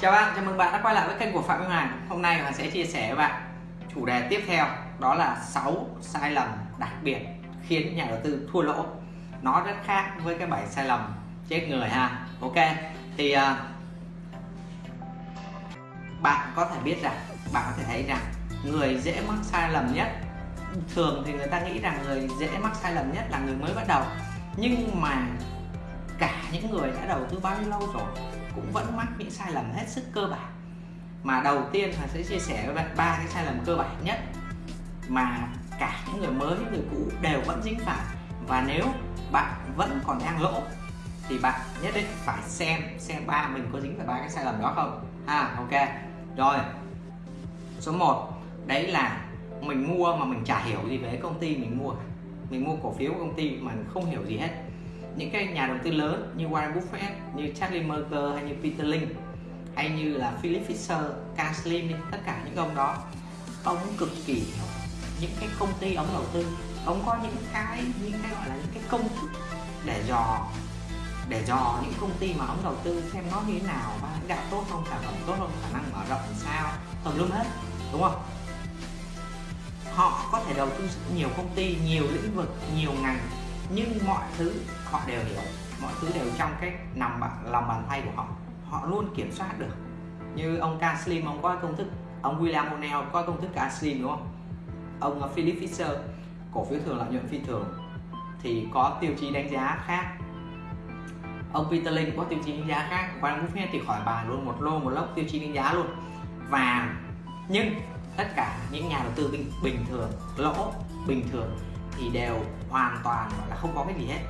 Chào bạn, chào mừng bạn đã quay lại với kênh của Phạm Minh Hoàng. Hôm nay mình sẽ chia sẻ với bạn chủ đề tiếp theo Đó là 6 sai lầm đặc biệt khiến nhà đầu tư thua lỗ. Nó rất khác với cái 7 sai lầm chết người ha. Ok, thì uh, bạn có thể biết rằng, bạn có thể thấy rằng Người dễ mắc sai lầm nhất Thường thì người ta nghĩ rằng người dễ mắc sai lầm nhất là người mới bắt đầu. Nhưng mà cả những người đã đầu tư bao nhiêu lâu rồi cũng vẫn mắc những sai lầm hết sức cơ bản. Mà đầu tiên là sẽ chia sẻ với bạn ba cái sai lầm cơ bản nhất mà cả những người mới, những người cũ đều vẫn dính phải. Và nếu bạn vẫn còn đang lỗ thì bạn nhất định phải xem xem ba mình có dính phải ba cái sai lầm đó không? Ha, ok. Rồi, số 1 đấy là mình mua mà mình chả hiểu gì về công ty mình mua mình mua cổ phiếu của công ty mà mình không hiểu gì hết những cái nhà đầu tư lớn như Warren Buffett, như Charlie Munger hay như Peter Lynch hay như là Philip Fisher, Carl Slim tất cả những ông đó ông cực kỳ hiểu những cái công ty ông đầu tư. Ông có những cái những cái gọi là những cái công thức để dò để dò những công ty mà ông đầu tư xem nó như thế nào và lãnh đạo tốt không sản phẩm tốt không khả năng mở rộng sao tùm lum hết đúng không? Họ có thể đầu tư nhiều công ty nhiều lĩnh vực nhiều ngành nhưng mọi thứ họ đều hiểu mọi thứ đều trong cái nằm lòng bàn tay của họ. Họ luôn kiểm soát được. Như ông K Slim ông có công thức ông William O'Neill có công thức K Slim đúng không? Ông uh, Philip Fisher cổ phiếu thường lợi nhuận phi thường thì có tiêu chí đánh giá khác. Ông Peter Lynch có tiêu chí đánh giá khác. Warren Buffett thì khỏi bàn luôn một lô một lốc tiêu chí đánh giá luôn. Và nhưng tất cả những nhà đầu tư bình, bình thường lỗ bình thường thì đều hoàn toàn gọi là không có cái gì hết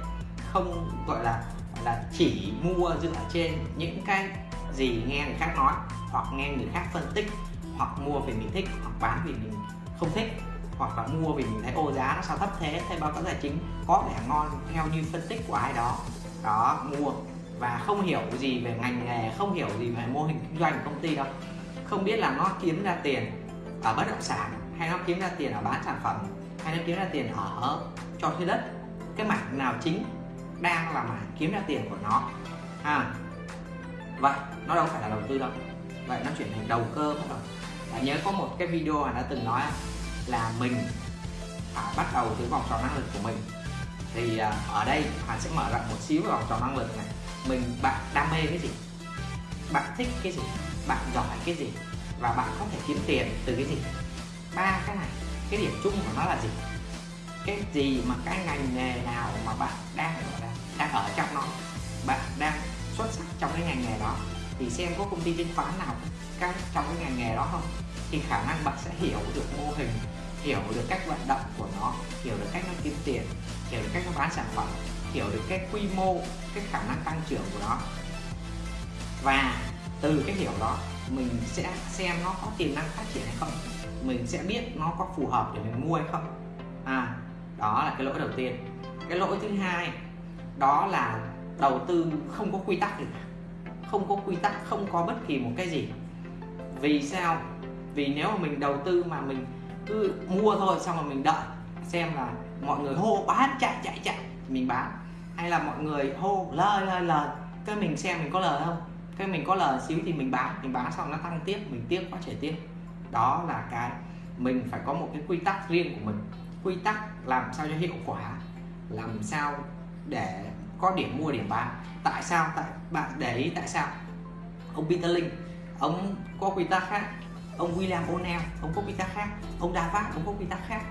không gọi là là chỉ mua dựa trên những cái gì nghe người khác nói, hoặc nghe người khác phân tích, hoặc mua vì mình thích, hoặc bán vì mình không thích, hoặc là mua vì mình thấy, ô, giá nó sao thấp thế thấy báo cáo tài chính có vẻ ngon theo như phân tích của ai đó. Đó, mua. Và không hiểu gì về ngành nghề, không hiểu gì về mô hình kinh doanh của công ty đâu. Không biết là nó kiếm ra tiền ở bất động sản, hay nó kiếm ra tiền ở bán sản phẩm, hay nó kiếm ra tiền ở cho thuê đất. Cái mảng nào chính đang là mảng kiếm ra tiền của nó. À vậy nó đâu phải là đầu tư đâu. Vậy nó chuyển thành đầu cơ bắt đầu Bạn nhớ có một cái video mà đã từng nói là mình phải bắt đầu từ vòng tròn năng lực của mình. Thì à, ở đây bạn sẽ mở rộng một xíu vòng tròn năng lực này. Mình bạn đam mê cái gì? Bạn thích cái gì? Bạn giỏi cái gì? Và bạn có thể kiếm tiền từ cái gì? Ba cái này cái điểm chung của nó là gì? Cái gì mà cái ngành nghề nào mà bạn đang đang, ở trong nó bạn đang xuất sắc trong cái ngành nghề đó thì xem có công ty chứng khoán nào các trong cái ngành nghề đó không? Thì khả năng bạn sẽ hiểu được mô hình hiểu được cách vận động của nó hiểu được cách nó kiếm tiền hiểu được cách nó bán sản phẩm hiểu được cái quy mô cái khả năng tăng trưởng của nó. Và từ cái hiểu đó mình sẽ xem nó có tiềm năng phát triển hay không mình sẽ biết nó có phù hợp để mình mua hay không. À đó là cái lỗi đầu tiên. Cái lỗi thứ hai, đó là đầu tư không có quy tắc gì. Không có quy tắc, không có bất kỳ một cái gì. Vì sao? Vì nếu mà mình đầu tư mà mình cứ mua thôi, xong rồi mình đợi, xem là mọi người hô bán, chạy chạy chạy thì mình bán. Hay là mọi người hô lời lời lời, cái mình xem mình có lời không? Cái mình có lời xíu thì mình bán mình bán xong nó tăng tiếp, mình tiếp có thể tiếp đó là cái mình phải có một cái quy tắc riêng của mình quy tắc làm sao cho hiệu quả làm sao để có điểm mua điểm bán. Tại sao? Tại bạn để ý tại sao? Ông Peter Link ông có quy tắc khác. Ông William O'Neill ông có quy tắc khác. Ông David ông có quy tắc khác.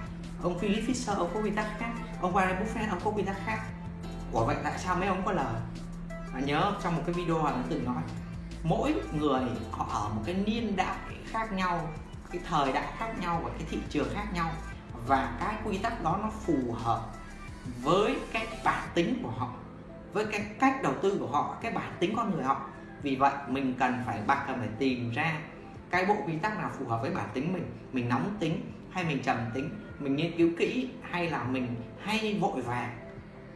Ông Philip Fisher ông có quy tắc khác. Ông Warren Buffett ông có quy tắc khác. Ủa vậy tại sao mấy ông có lời? À, nhớ trong một cái video họ từng nói mỗi người họ ở một cái niên đại khác nhau cái thời đại khác nhau và cái thị trường khác nhau và cái quy tắc đó nó phù hợp với cái bản tính của họ, với cái cách đầu tư của họ, cái bản tính con người họ. Vì vậy, mình cần phải bạn cần phải tìm ra cái bộ quy tắc nào phù hợp với bản tính mình. Mình nóng tính hay mình trầm tính, mình nghiên cứu kỹ hay là mình hay vội vàng.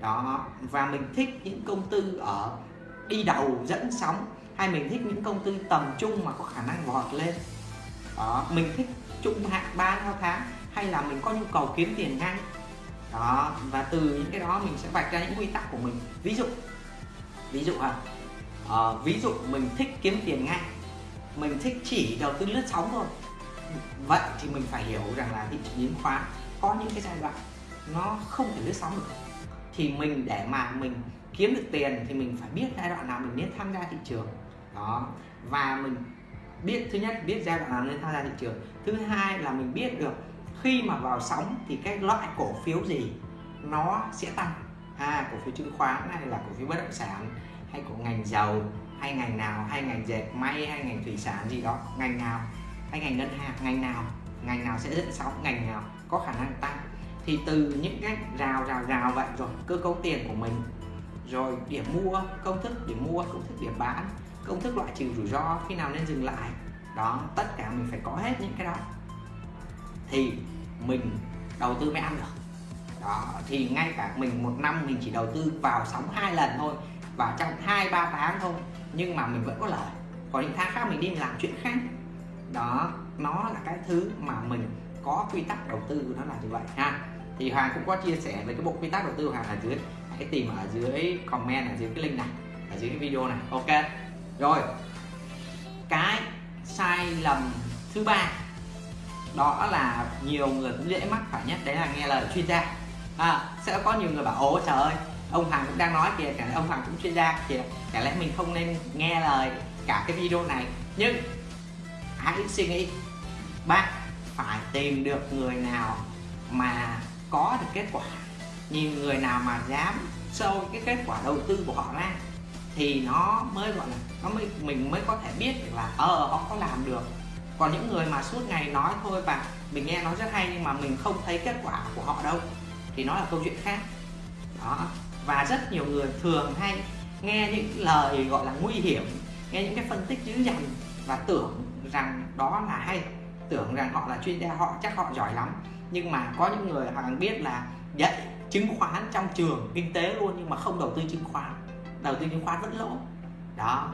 Đó, và mình thích những công tư ở đi đầu, dẫn sóng, hay mình thích những công tư tầm trung mà có khả năng vọt lên. Đó, mình thích trung hạn 3 theo tháng hay là mình có nhu cầu kiếm tiền ngay đó, và từ những cái đó mình sẽ vạch ra những quy tắc của mình. Ví dụ ví dụ à à ví dụ mình thích kiếm tiền ngay mình thích chỉ đầu tư lướt sóng thôi. Vậy thì mình phải hiểu rằng là thị trường chứng khoán có những cái giai đoạn nó không thể lướt sóng được. Thì mình để mà mình kiếm được tiền thì mình phải biết giai đoạn nào mình nên tham gia thị trường. Đó, và mình biết, thứ nhất, biết giai đoạn nào nên tham gia thị trường. Thứ hai là mình biết được khi mà vào sóng thì cái loại cổ phiếu gì nó sẽ tăng? À, cổ phiếu chứng khoán hay là cổ phiếu bất động sản hay của ngành dầu hay ngành nào hay ngành dệt may hay ngành thủy sản gì đó ngành nào? Hay ngành ngân hàng ngành nào? Ngành nào sẽ dẫn sóng ngành nào có khả năng tăng? Thì từ những cái rào rào rào vậy rồi cơ cấu tiền của mình rồi điểm mua công thức điểm mua công thức điểm bán công thức loại trừ rủi ro khi nào nên dừng lại. Đó tất cả mình phải có hết những cái đó thì mình đầu tư mới ăn được. Đó, thì ngay cả mình một năm mình chỉ đầu tư vào sóng hai lần thôi, và trong hai, ba tháng thôi, nhưng mà mình vẫn có lợi. Còn những tháng khác mình đi mình làm chuyện khác. Đó, nó là cái thứ mà mình có quy tắc đầu tư, nó là như vậy ha. Thì hoàng cũng có chia sẻ về cái bộ quy tắc đầu tư của hoàng ở dưới. Hãy tìm ở dưới comment, ở dưới cái link này, ở dưới cái video này. Ok. Rồi. Cái sai lầm thứ ba đó là nhiều người cũng dễ mắc phải nhất đấy là nghe lời chuyên gia. À, sẽ có nhiều người bảo ố trời ơi ông Hoàng cũng đang nói kìa cả ông Hoàng cũng chuyên gia kìa cả lẽ mình không nên nghe lời cả cái video này? Nhưng hãy suy nghĩ bạn phải tìm được người nào mà có được kết quả. Nhìn người nào mà dám sâu cái kết quả đầu tư của họ ra thì nó mới gọi là nó mới mình mới có thể biết được là ờ họ có làm được còn những người mà suốt ngày nói, thôi và mình nghe nói rất hay nhưng mà mình không thấy kết quả của họ đâu, thì nó là câu chuyện khác. Đó. Và rất nhiều người thường hay nghe những lời gọi là nguy hiểm, nghe những cái phân tích dữ dằn và tưởng rằng đó là hay, tưởng rằng họ là chuyên gia, họ chắc họ giỏi lắm. Nhưng mà có những người họ biết là dạy chứng khoán trong trường kinh tế luôn nhưng mà không đầu tư chứng khoán, đầu tư chứng khoán vẫn lỗ. Đó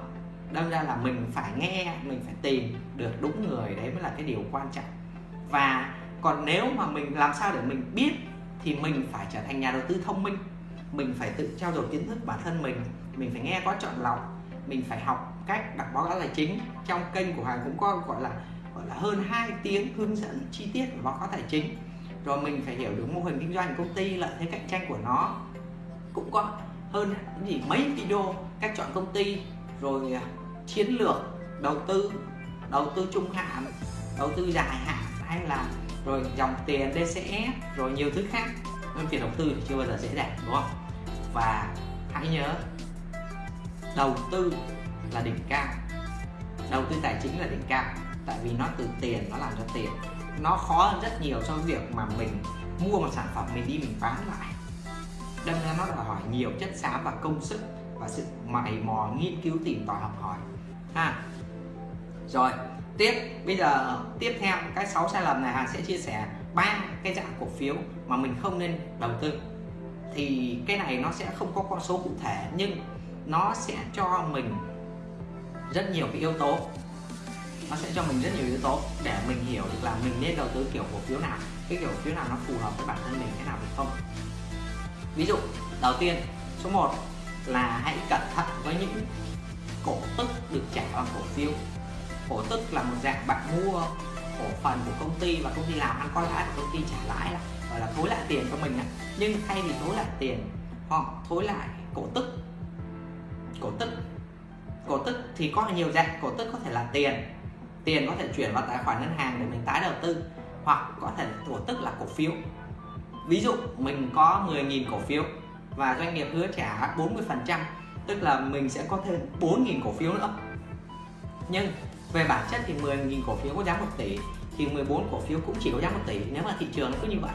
đâm ra là mình phải nghe, mình phải tìm được đúng người, đấy mới là cái điều quan trọng. Và còn nếu mà mình làm sao để mình biết thì mình phải trở thành nhà đầu tư thông minh. Mình phải tự trao dồi kiến thức bản thân mình mình phải nghe có chọn lọc, mình phải học cách đọc báo cáo tài chính. Trong kênh của Hoàng cũng có gọi là gọi là hơn 2 tiếng hướng dẫn chi tiết về báo cáo tài chính. Rồi mình phải hiểu được mô hình kinh doanh công ty, lợi thế cạnh tranh của nó. Cũng có hơn gì, mấy video cách chọn công ty rồi à, chiến lược, đầu tư đầu tư trung hạn, đầu tư dài hạn, hay là, rồi dòng tiền DCE rồi nhiều thứ khác. Nên việc đầu tư thì chưa bao giờ dễ dàng, đúng không? Và hãy nhớ, đầu tư là đỉnh cao. Đầu tư tài chính là đỉnh cao, tại vì nó từ tiền nó làm cho tiền. Nó khó hơn rất nhiều so với việc mà mình mua một sản phẩm mình đi mình bán lại. Đâm ra nó đòi hỏi nhiều chất xám và công sức và sự mày mò nghiên cứu tìm tòi học hỏi. Ha. Rồi, tiếp, bây giờ tiếp theo, cái 6 sai lầm này Hà sẽ chia sẻ ba cái dạng cổ phiếu mà mình không nên đầu tư. Thì cái này nó sẽ không có con số cụ thể, nhưng nó sẽ cho mình rất nhiều cái yếu tố. Nó sẽ cho mình rất nhiều yếu tố để mình hiểu được là mình nên đầu tư kiểu cổ phiếu nào, cái kiểu cổ phiếu nào nó phù hợp với bản thân mình, cái nào thì không. Ví dụ, đầu tiên, số 1 là hãy cẩn thận với những cổ tức được trả bằng cổ phiếu. Cổ tức là một dạng bạn mua cổ phần của công ty và công ty làm ăn có lãi của công ty trả lãi là, gọi là thối lại tiền cho mình nhưng thay vì thối lại tiền, họ thối lại cổ tức. Cổ tức. Cổ tức thì có nhiều dạng. Cổ tức có thể là tiền. Tiền có thể chuyển vào tài khoản ngân hàng để mình tái đầu tư, hoặc có thể cổ tức là cổ phiếu. Ví dụ mình có 10.000 cổ phiếu và doanh nghiệp hứa trả 40% tức là mình sẽ có thêm 4.000 cổ phiếu nữa. Nhưng về bản chất thì 10.000 cổ phiếu có giá 1 tỷ thì 14 cổ phiếu cũng chỉ có giá 1 tỷ. Nếu mà thị trường nó cứ như vậy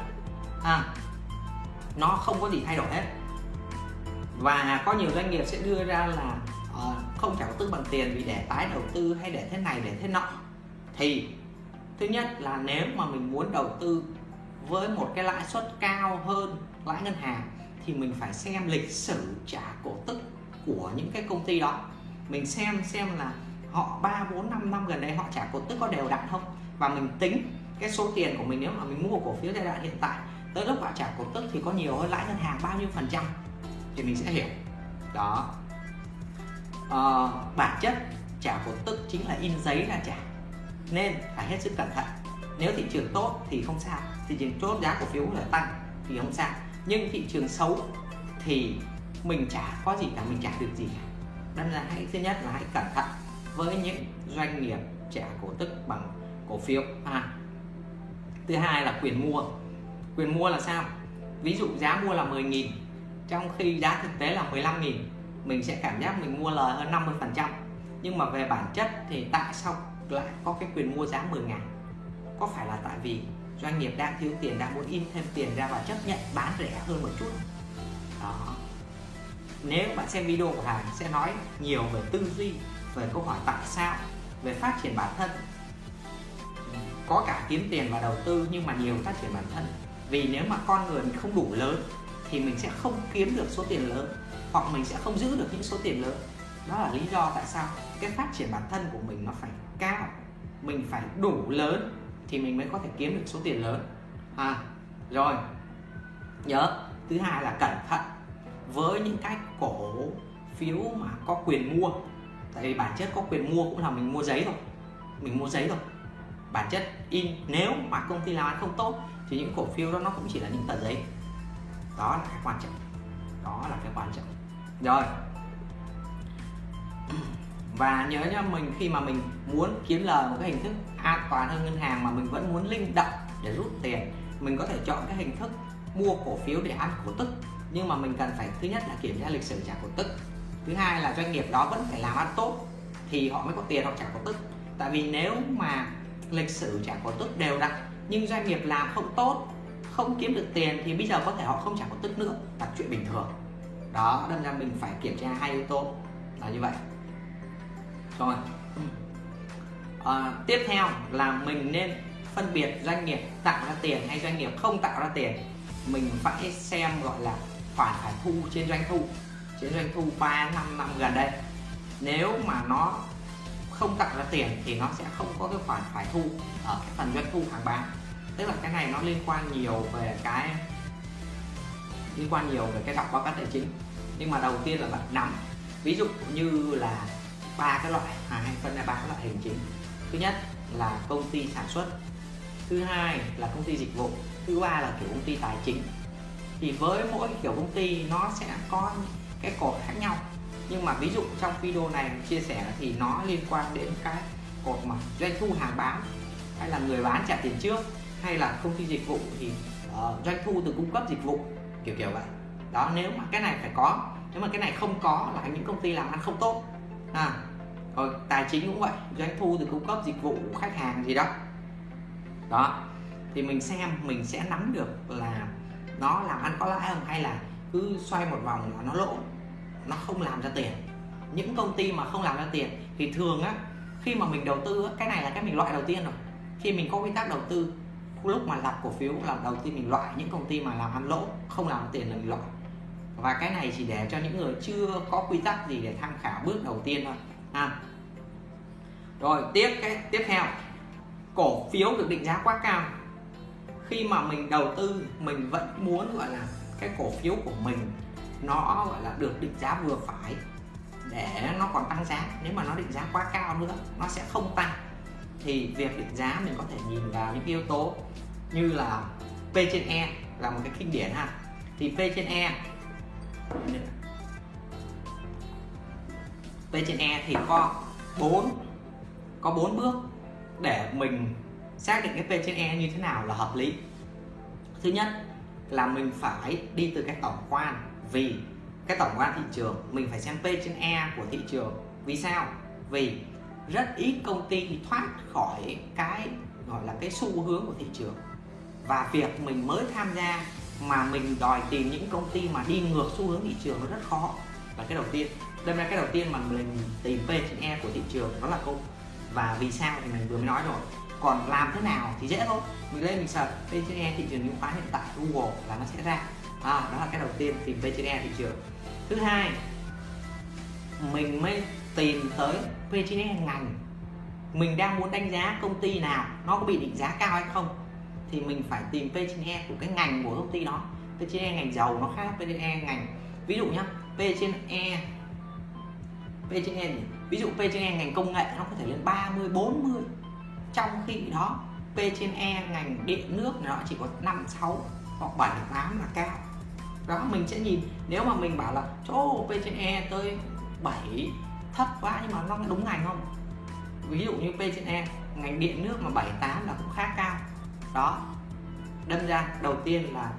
à, nó không có gì thay đổi hết. Và có nhiều doanh nghiệp sẽ đưa ra là uh, không trả tư bằng tiền vì để tái đầu tư hay để thế này để thế nọ. Thì thứ nhất là nếu mà mình muốn đầu tư với một cái lãi suất cao hơn lãi ngân hàng thì mình phải xem lịch sử trả cổ tức của những cái công ty đó. Mình xem xem là họ 3, 4, 5 năm gần đây họ trả cổ tức có đều đặn không? Và mình tính cái số tiền của mình nếu mà mình mua cổ phiếu giai đoạn hiện tại tới lúc họ trả cổ tức thì có nhiều hơn lãi ngân hàng bao nhiêu phần trăm? Thì mình sẽ hiểu. Đó. Ờ, bản chất trả cổ tức chính là in giấy ra trả. Nên phải hết sức cẩn thận. Nếu thị trường tốt thì không sao. Thị trường tốt giá cổ phiếu là tăng thì không sao nhưng thị trường xấu thì mình chả có gì cả, mình chả được gì cả. Đâm ra hãy, thứ nhất là hãy cẩn thận với những doanh nghiệp trả cổ tức bằng cổ phiếu. À. thứ hai là quyền mua. Quyền mua là sao? Ví dụ giá mua là 10.000 trong khi giá thực tế là 15.000 mình sẽ cảm giác mình mua lời hơn 50 phần trăm. Nhưng mà về bản chất thì tại sao lại có cái quyền mua giá 10.000 có phải là tại vì doanh nghiệp đang thiếu tiền, đang muốn in thêm tiền ra và chấp nhận bán rẻ hơn một chút. Đó. Nếu bạn xem video của Hàng sẽ nói nhiều về tư duy, về câu hỏi tại sao, về phát triển bản thân. Có cả kiếm tiền và đầu tư nhưng mà nhiều phát triển bản thân. Vì nếu mà con người mình không đủ lớn thì mình sẽ không kiếm được số tiền lớn, hoặc mình sẽ không giữ được những số tiền lớn. Đó là lý do tại sao cái phát triển bản thân của mình nó phải cao. Mình phải đủ lớn thì mình mới có thể kiếm được số tiền lớn. À rồi. Nhớ, thứ hai là cẩn thận với những cái cổ phiếu mà có quyền mua. Tại vì bản chất có quyền mua cũng là mình mua giấy thôi. Mình mua giấy thôi. Bản chất in, nếu mà công ty làm ăn không tốt thì những cổ phiếu đó nó cũng chỉ là những tờ giấy. Đó là cái quan trọng. Đó là cái quan trọng. Rồi và nhớ nhá, mình khi mà mình muốn kiếm lời một cái hình thức an toàn hơn ngân hàng mà mình vẫn muốn linh động để rút tiền, mình có thể chọn cái hình thức mua cổ phiếu để ăn cổ tức. Nhưng mà mình cần phải, thứ nhất là kiểm tra lịch sử trả cổ tức. Thứ hai là doanh nghiệp đó vẫn phải làm ăn tốt thì họ mới có tiền họ trả cổ tức. Tại vì nếu mà lịch sử trả cổ tức đều đặn nhưng doanh nghiệp làm không tốt, không kiếm được tiền thì bây giờ có thể họ không trả cổ tức nữa. Là chuyện bình thường. Đó, đâm ra mình phải kiểm tra hai yếu tố là như vậy rồi. À, tiếp theo là mình nên phân biệt doanh nghiệp tạo ra tiền hay doanh nghiệp không tạo ra tiền. Mình phải xem gọi là khoản phải thu trên doanh thu. Trên doanh thu 3 năm năm gần đây. Nếu mà nó không tạo ra tiền thì nó sẽ không có cái khoản phải thu ở cái phần doanh thu hàng bán. Tức là cái này nó liên quan nhiều về cái liên quan nhiều về cái đọc báo cáo tài chính. Nhưng mà đầu tiên là bạn nắm. Ví dụ như là ba cái loại à, hay phân ra ba cái loại hình chính. Thứ nhất là công ty sản xuất thứ hai là công ty dịch vụ thứ ba là kiểu công ty tài chính. Thì với mỗi kiểu công ty nó sẽ có cái cột khác nhau. Nhưng mà ví dụ trong video này chia sẻ thì nó liên quan đến cái cột mà doanh thu hàng bán hay là người bán trả tiền trước hay là công ty dịch vụ thì uh, doanh thu từ cung cấp dịch vụ kiểu kiểu vậy. Đó nếu mà cái này phải có nếu mà cái này không có là những công ty làm ăn không tốt à, rồi tài chính cũng vậy. Doanh thu từ cung cấp dịch vụ khách hàng gì đó. Đó thì mình xem mình sẽ nắm được là nó làm ăn có lãi không hay là cứ xoay một vòng là nó lỗ. Nó không làm ra tiền. Những công ty mà không làm ra tiền thì thường á khi mà mình đầu tư á, cái này là cái mình loại đầu tiên rồi. Khi mình có quy tắc đầu tư lúc mà lập cổ phiếu là đầu tiên mình loại. Những công ty mà làm ăn lỗ không làm tiền là mình loại và cái này chỉ để cho những người chưa có quy tắc gì để tham khảo bước đầu tiên thôi. Ha rồi, tiếp cái, tiếp theo. Cổ phiếu được định giá quá cao. Khi mà mình đầu tư, mình vẫn muốn, gọi là, cái cổ phiếu của mình, nó, gọi là, được định giá vừa phải để nó còn tăng giá. Nếu mà nó định giá quá cao nữa, nó sẽ không tăng. Thì việc định giá mình có thể nhìn vào những yếu tố như là P trên E là một cái kinh điển ha. Thì P trên E P trên E thì có bốn có bốn bước để mình xác định cái P trên E như thế nào là hợp lý. Thứ nhất là mình phải đi từ cái tổng quan, vì cái tổng quan thị trường, mình phải xem P trên E của thị trường. Vì sao? Vì rất ít công ty thoát khỏi cái, gọi là cái xu hướng của thị trường. Và việc mình mới tham gia mà mình đòi tìm những công ty mà đi ngược xu hướng thị trường nó rất khó. Là cái đầu tiên đâm ra cái đầu tiên mà mình tìm P trên E của thị trường đó là câu. Và vì sao thì mình vừa mới nói rồi. Còn làm thế nào thì dễ thôi. Mình lên mình search P trên E thị trường chứng khoán hiện tại Google là nó sẽ ra. À, đó là cái đầu tiên tìm P trên E thị trường. Thứ hai mình mới tìm tới P trên E ngành. Mình đang muốn đánh giá công ty nào nó có bị định giá cao hay không thì mình phải tìm P trên E của cái ngành của công ty đó. P trên E ngành dầu nó khác P trên E ngành, ví dụ nhá, P trên E P trên E ví dụ P trên E ngành công nghệ nó có thể lên 30 40 trong khi đó, P trên E ngành điện nước nó chỉ có 5 6 hoặc 7 8 là cao. Đó, mình sẽ nhìn, nếu mà mình bảo là, chỗ P trên E tới 7 thấp quá nhưng mà nó đúng ngành không? Ví dụ như P trên E ngành điện nước mà 7 8 là cũng khá cao đó. Đâm ra, đầu tiên là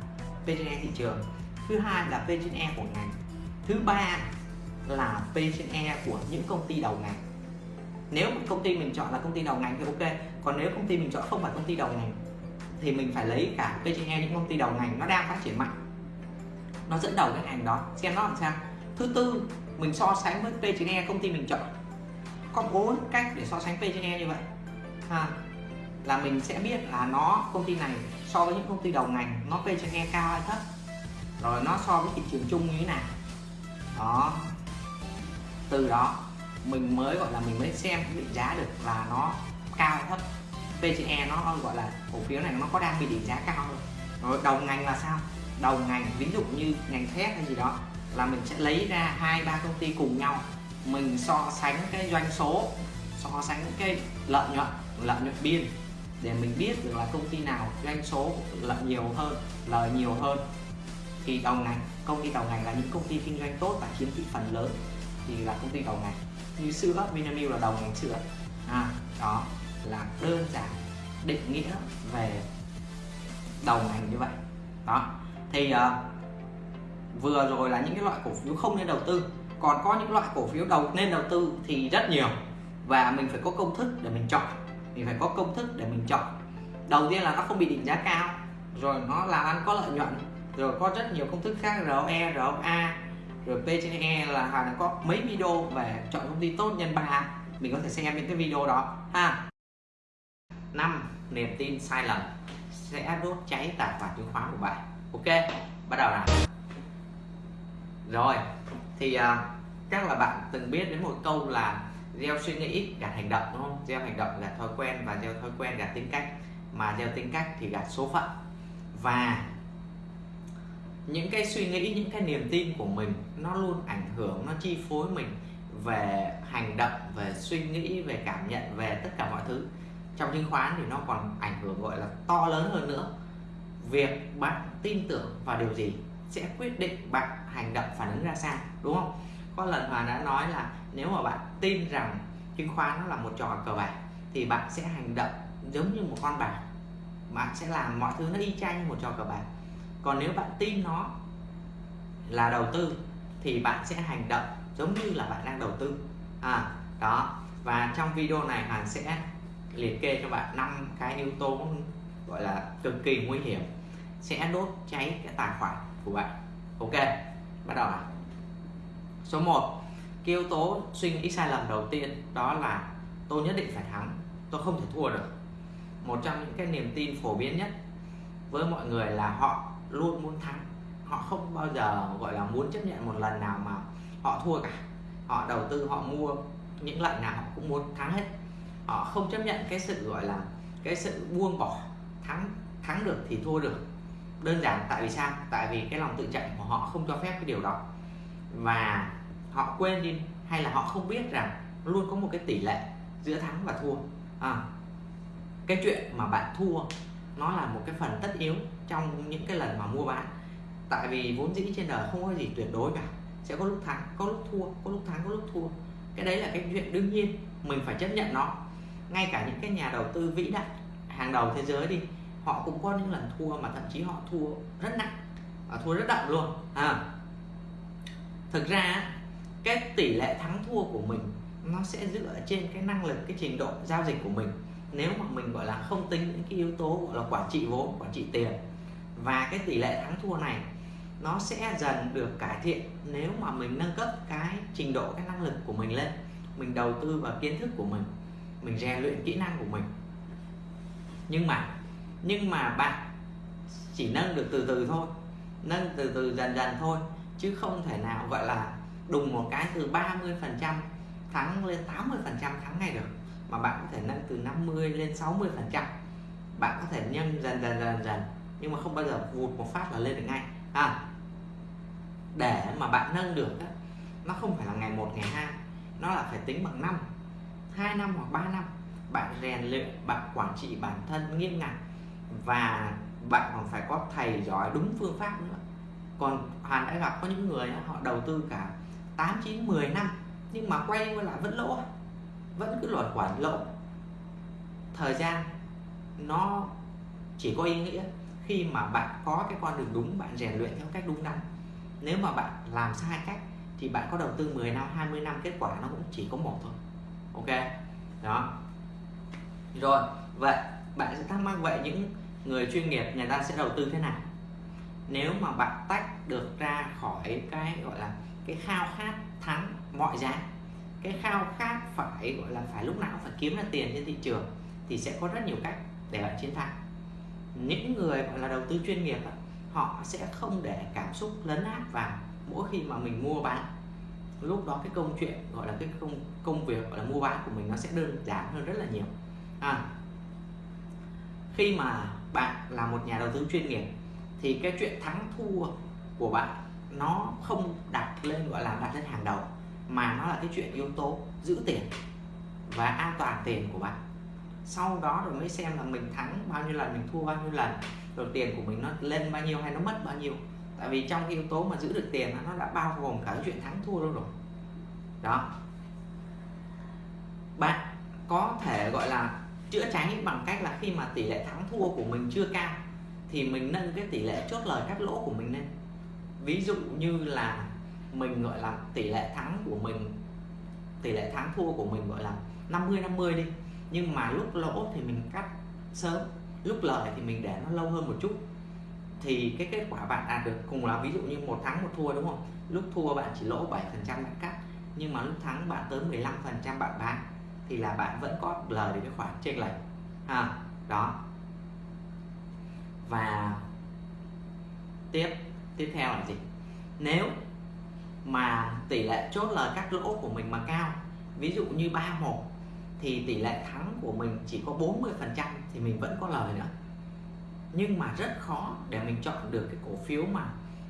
P/E thị trường. Thứ hai là P/E của ngành. Thứ ba là P/E của những công ty đầu ngành. Nếu công ty mình chọn là công ty đầu ngành thì ok. Còn nếu công ty mình chọn không phải công ty đầu ngành, thì mình phải lấy cả P/E những công ty đầu ngành nó đang phát triển mạnh. Nó dẫn đầu cái ngành đó. Xem nó làm sao. Thứ tư, mình so sánh với P/E công ty mình chọn. Có bốn cách để so sánh P/E như vậy. Ha là mình sẽ biết là nó, công ty này so với những công ty đầu ngành, nó P cho nghe cao hay thấp. Rồi nó so với thị trường chung như thế nào. Đó. Từ đó, mình mới gọi là mình mới xem định giá được là nó cao hay thấp. PCE nó gọi là cổ phiếu này nó có đang bị định giá cao không? Rồi đầu ngành là sao? Đầu ngành, ví dụ như ngành thép hay gì đó, là mình sẽ lấy ra hai, ba công ty cùng nhau. Mình so sánh cái doanh số, so sánh cái lợi nhuận lợi nhuận biên để mình biết được là công ty nào doanh số lợi nhiều hơn lời nhiều hơn. Thì đầu ngành công ty đầu ngành là những công ty kinh doanh tốt và chiếm thị phần lớn thì là công ty đầu ngành. Như sữa Vinamilk là đầu ngành sữa à, đó là đơn giản định nghĩa về đầu ngành như vậy. Đó thì uh, vừa rồi là những cái loại cổ phiếu không nên đầu tư. Còn có những loại cổ phiếu đầu nên đầu tư thì rất nhiều và mình phải có công thức để mình chọn mình phải có công thức để mình chọn. Đầu tiên là nó không bị định giá cao rồi nó làm ăn có lợi nhuận rồi có rất nhiều công thức khác ROE, ROA rồi P trên E là Hà có mấy video về chọn công ty tốt nhân 3 mình có thể xem những cái video đó. Ha. Năm niềm tin sai lầm sẽ đốt cháy tài khoản chứng khoán của bạn. Ok bắt đầu nào. Rồi thì uh, chắc là bạn từng biết đến một câu là gieo suy nghĩ, gạt hành động, đúng không? Gieo hành động gạt thói quen và gieo thói quen gạt tính cách. Mà gieo tính cách thì gạt số phận. Và những cái suy nghĩ, những cái niềm tin của mình, nó luôn ảnh hưởng, nó chi phối mình về hành động, về suy nghĩ, về cảm nhận, về tất cả mọi thứ. Trong chứng khoán thì nó còn ảnh hưởng, gọi là, to lớn hơn nữa. Việc bạn tin tưởng vào điều gì sẽ quyết định bạn hành động phản ứng ra sao, đúng không? Có lần hòa đã nói là nếu mà bạn tin rằng chứng khoán nó là một trò cờ bạc, thì bạn sẽ hành động giống như một con bạc. Bạn sẽ làm mọi thứ nó y chang như một trò cờ bạc. Còn nếu bạn tin nó là đầu tư, thì bạn sẽ hành động giống như là bạn đang đầu tư. À đó. Và trong video này Hàn sẽ liệt kê cho bạn năm cái yếu tố gọi là cực kỳ nguy hiểm, sẽ đốt cháy cái tài khoản của bạn. Ok, bắt đầu nào số 1 cái yếu tố suy nghĩ sai lầm đầu tiên đó là tôi nhất định phải thắng, tôi không thể thua được. Một trong những cái niềm tin phổ biến nhất với mọi người là họ luôn muốn thắng. Họ không bao giờ, gọi là, muốn chấp nhận một lần nào mà họ thua cả. Họ đầu tư, họ mua những lần nào họ cũng muốn thắng hết. Họ không chấp nhận cái sự, gọi là, cái sự buông bỏ, thắng thắng được thì thua được. Đơn giản tại vì sao? Tại vì cái lòng tự trọng của họ không cho phép cái điều đó và họ quên đi hay là họ không biết rằng luôn có một cái tỷ lệ giữa thắng và thua. À, cái chuyện mà bạn thua nó là một cái phần tất yếu trong những cái lần mà mua bán. Tại vì vốn dĩ trên đời không có gì tuyệt đối cả. Sẽ có lúc thắng có lúc thua có lúc thắng có lúc thua. Cái đấy là cái chuyện đương nhiên mình phải chấp nhận nó. Ngay cả những cái nhà đầu tư vĩ đại hàng đầu thế giới đi họ cũng có những lần thua mà thậm chí họ thua rất nặng và thua rất đậm luôn à thực ra cái tỷ lệ thắng thua của mình nó sẽ dựa trên cái năng lực, cái trình độ giao dịch của mình. Nếu mà mình, gọi là, không tính những cái yếu tố, gọi là quản trị vốn quản trị tiền, và cái tỷ lệ thắng thua này nó sẽ dần được cải thiện nếu mà mình nâng cấp cái trình độ, cái năng lực của mình lên, mình đầu tư vào kiến thức của mình mình rèn luyện kỹ năng của mình. Nhưng mà nhưng mà bạn chỉ nâng được từ từ thôi, nâng từ từ dần dần thôi chứ không thể nào gọi là đùng một cái từ 30 phần trăm thắng lên 80 phần trăm thắng ngay được. Mà bạn có thể nâng từ 50 lên 60 phần trăm. Bạn có thể nhân dần dần dần dần nhưng mà không bao giờ vụt một phát là lên được ngay. À để mà bạn nâng được đó, nó không phải là ngày một ngày hai nó là phải tính bằng năm 2 năm hoặc 3 năm. Bạn rèn luyện bạn quản trị bản thân nghiêm ngặt và bạn còn phải có thầy giỏi đúng phương pháp nữa còn Hoàn đã gặp có những người họ đầu tư cả 8 9 10 năm, nhưng mà quay lại vẫn lỗ vẫn cứ luẩn quẩn, lỗ. Thời gian nó chỉ có ý nghĩa khi mà bạn có cái con đường đúng, bạn rèn luyện theo cách đúng đắn. Nếu mà bạn làm sai cách thì bạn có đầu tư 10 năm 20 năm, kết quả nó cũng chỉ có một thôi. Ok? Đó. Rồi, vậy bạn sẽ thắc mắc, vậy những người chuyên nghiệp người ta sẽ đầu tư thế nào? Nếu mà bạn tách được ra khỏi cái gọi là cái khao khát thắng mọi giá cái khao khát phải gọi là phải lúc nào phải kiếm ra tiền trên thị trường thì sẽ có rất nhiều cách để bạn chiến thắng. Những người gọi là đầu tư chuyên nghiệp họ sẽ không để cảm xúc lấn át vào mỗi khi mà mình mua bán. Lúc đó cái công chuyện gọi là cái công công việc gọi là mua bán của mình nó sẽ đơn giản hơn rất là nhiều. À, khi mà bạn là một nhà đầu tư chuyên nghiệp thì cái chuyện thắng thua của bạn nó không đặt lên, gọi là, đặt lên hàng đầu, mà nó là cái chuyện yếu tố giữ tiền và an toàn tiền của bạn. Sau đó rồi mới xem là mình thắng bao nhiêu lần, mình thua bao nhiêu lần, rồi tiền của mình nó lên bao nhiêu hay nó mất bao nhiêu. Tại vì trong cái yếu tố mà giữ được tiền nó đã bao gồm cả cái chuyện thắng thua luôn rồi. Đó. Bạn có thể, gọi là, chữa cháy bằng cách là khi mà tỷ lệ thắng thua của mình chưa cao thì mình nâng cái tỷ lệ chốt lời cắt lỗ của mình lên. Ví dụ như là mình gọi là tỷ lệ thắng của mình tỷ lệ thắng thua của mình gọi là 50 50 đi. Nhưng mà lúc lỗ thì mình cắt sớm lúc lời thì mình để nó lâu hơn một chút. Thì cái kết quả bạn đạt được cùng là ví dụ như một thắng một thua đúng không? Lúc thua bạn chỉ lỗ 7 phần trăm bạn cắt nhưng mà lúc thắng bạn tới 15 phần trăm bạn bán thì là bạn vẫn có lời được cái khoản chênh lệch. À, đó và tiếp tiếp theo là gì? Nếu mà tỷ lệ chốt lời các lỗ của mình mà cao ví dụ như 31 thì tỷ lệ thắng của mình chỉ có 40 phần trăm thì mình vẫn có lời nữa. Nhưng mà rất khó để mình chọn được cái cổ phiếu mà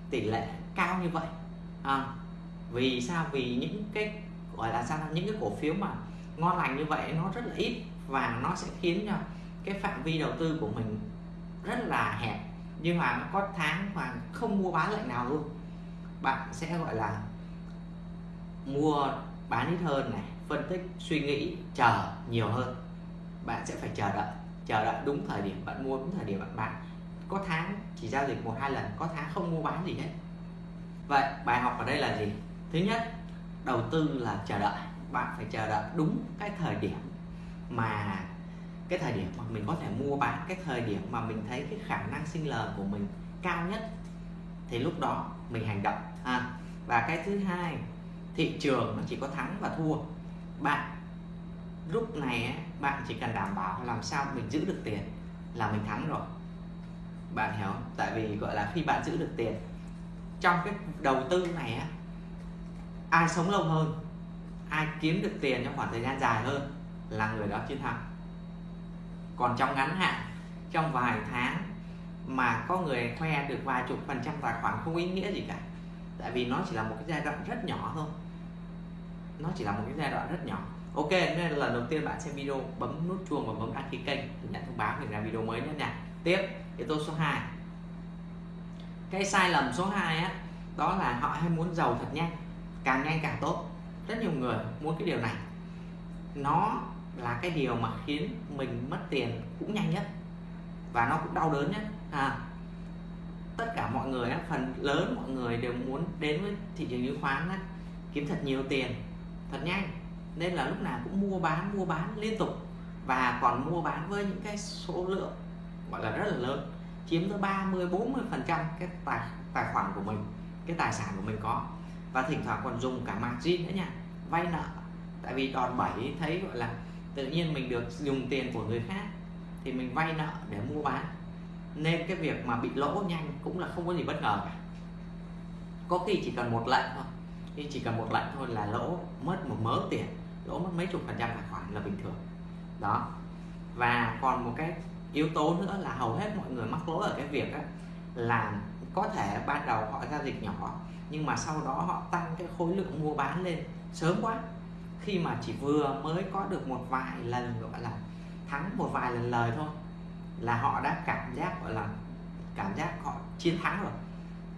tỷ lệ cao như vậy. À, vì sao? Vì những cái gọi là sao những cái cổ phiếu mà ngon lành như vậy nó rất là ít và nó sẽ khiến cho cái phạm vi đầu tư của mình rất là hẹp, nhưng mà nó có tháng mà không mua bán lệnh nào luôn. Bạn sẽ gọi là mua bán ít hơn này, phân tích, suy nghĩ, chờ nhiều hơn. Bạn sẽ phải chờ đợi chờ đợi đúng thời điểm bạn mua, đúng thời điểm bạn bán. Có tháng chỉ giao dịch một hai lần, có tháng không mua bán gì hết. Vậy, bài học ở đây là gì? Thứ nhất, đầu tư là chờ đợi. Bạn phải chờ đợi đúng cái thời điểm mà cái thời điểm mà mình có thể mua bán cái thời điểm mà mình thấy cái khả năng sinh lời của mình cao nhất thì lúc đó mình hành động. À, và cái thứ hai thị trường nó chỉ có thắng và thua. Bạn lúc này bạn chỉ cần đảm bảo làm sao mình giữ được tiền là mình thắng rồi. Bạn hiểu không? tại vì gọi là khi bạn giữ được tiền trong cái đầu tư này á ai sống lâu hơn ai kiếm được tiền trong khoảng thời gian dài hơn là người đó chiến thắng còn trong ngắn hạn, trong vài tháng mà có người khoe được vài chục phần trăm tài khoản không ý nghĩa gì cả. Tại vì nó chỉ là một cái giai đoạn rất nhỏ thôi. Nó chỉ là một cái giai đoạn rất nhỏ. Ok, nên là lần đầu tiên bạn xem video bấm nút chuông và bấm đăng ký kênh để nhận thông báo về ra video mới nhất nha. Tiếp, yếu tố số 2 cái sai lầm số 2 á, đó là họ hay muốn giàu thật nhanh càng nhanh càng tốt. Rất nhiều người muốn cái điều này. Nó là cái điều mà khiến mình mất tiền cũng nhanh nhất. Và nó cũng đau đớn nhất. À, tất cả mọi người phần lớn mọi người đều muốn đến với thị trường chứng khoán kiếm thật nhiều tiền thật nhanh. Nên là lúc nào cũng mua bán mua bán liên tục. Và còn mua bán với những cái số lượng gọi là rất là lớn chiếm tới 30 40 phần trăm cái tài tài khoản của mình cái tài sản của mình có. Và thỉnh thoảng còn dùng cả margin nữa nha vay nợ. Tại vì đòn bẩy thấy gọi là tự nhiên mình được dùng tiền của người khác thì mình vay nợ để mua bán. Nên cái việc mà bị lỗ nhanh cũng là không có gì bất ngờ cả. Có khi chỉ cần một lệnh thôi. Khi chỉ cần một lệnh thôi là lỗ mất một mớ tiền, lỗ mất mấy chục phần trăm tài khoản là bình thường. Đó. Và còn một cái yếu tố nữa là hầu hết mọi người mắc lỗ ở cái việc là có thể ban đầu họ giao dịch nhỏ, nhưng mà sau đó họ tăng cái khối lượng mua bán lên sớm quá khi mà chỉ vừa mới có được một vài lần, gọi là thắng một vài lần lời thôi, là họ đã cảm giác, gọi là cảm giác họ chiến thắng rồi.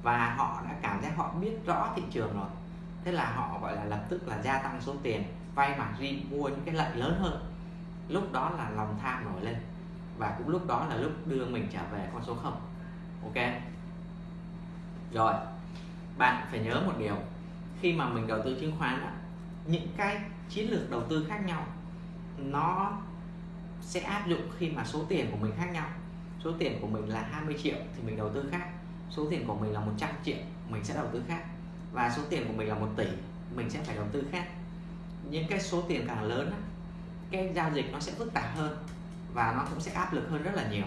Và họ đã cảm giác họ biết rõ thị trường rồi. Thế là họ, gọi là, lập tức là gia tăng số tiền, vay margin mua những cái lợi lớn hơn. Lúc đó là lòng tham nổi lên. Và cũng lúc đó là lúc đưa mình trở về con số không. Ok? Rồi, bạn phải nhớ một điều. Khi mà mình đầu tư chứng khoán những cái chiến lược đầu tư khác nhau, nó sẽ áp dụng khi mà số tiền của mình khác nhau. Số tiền của mình là 20 triệu thì mình đầu tư khác, số tiền của mình là 100 triệu, mình sẽ đầu tư khác. Và số tiền của mình là một tỷ, mình sẽ phải đầu tư khác. Những cái số tiền càng lớn cái giao dịch nó sẽ phức tạp hơn và nó cũng sẽ áp lực hơn rất là nhiều.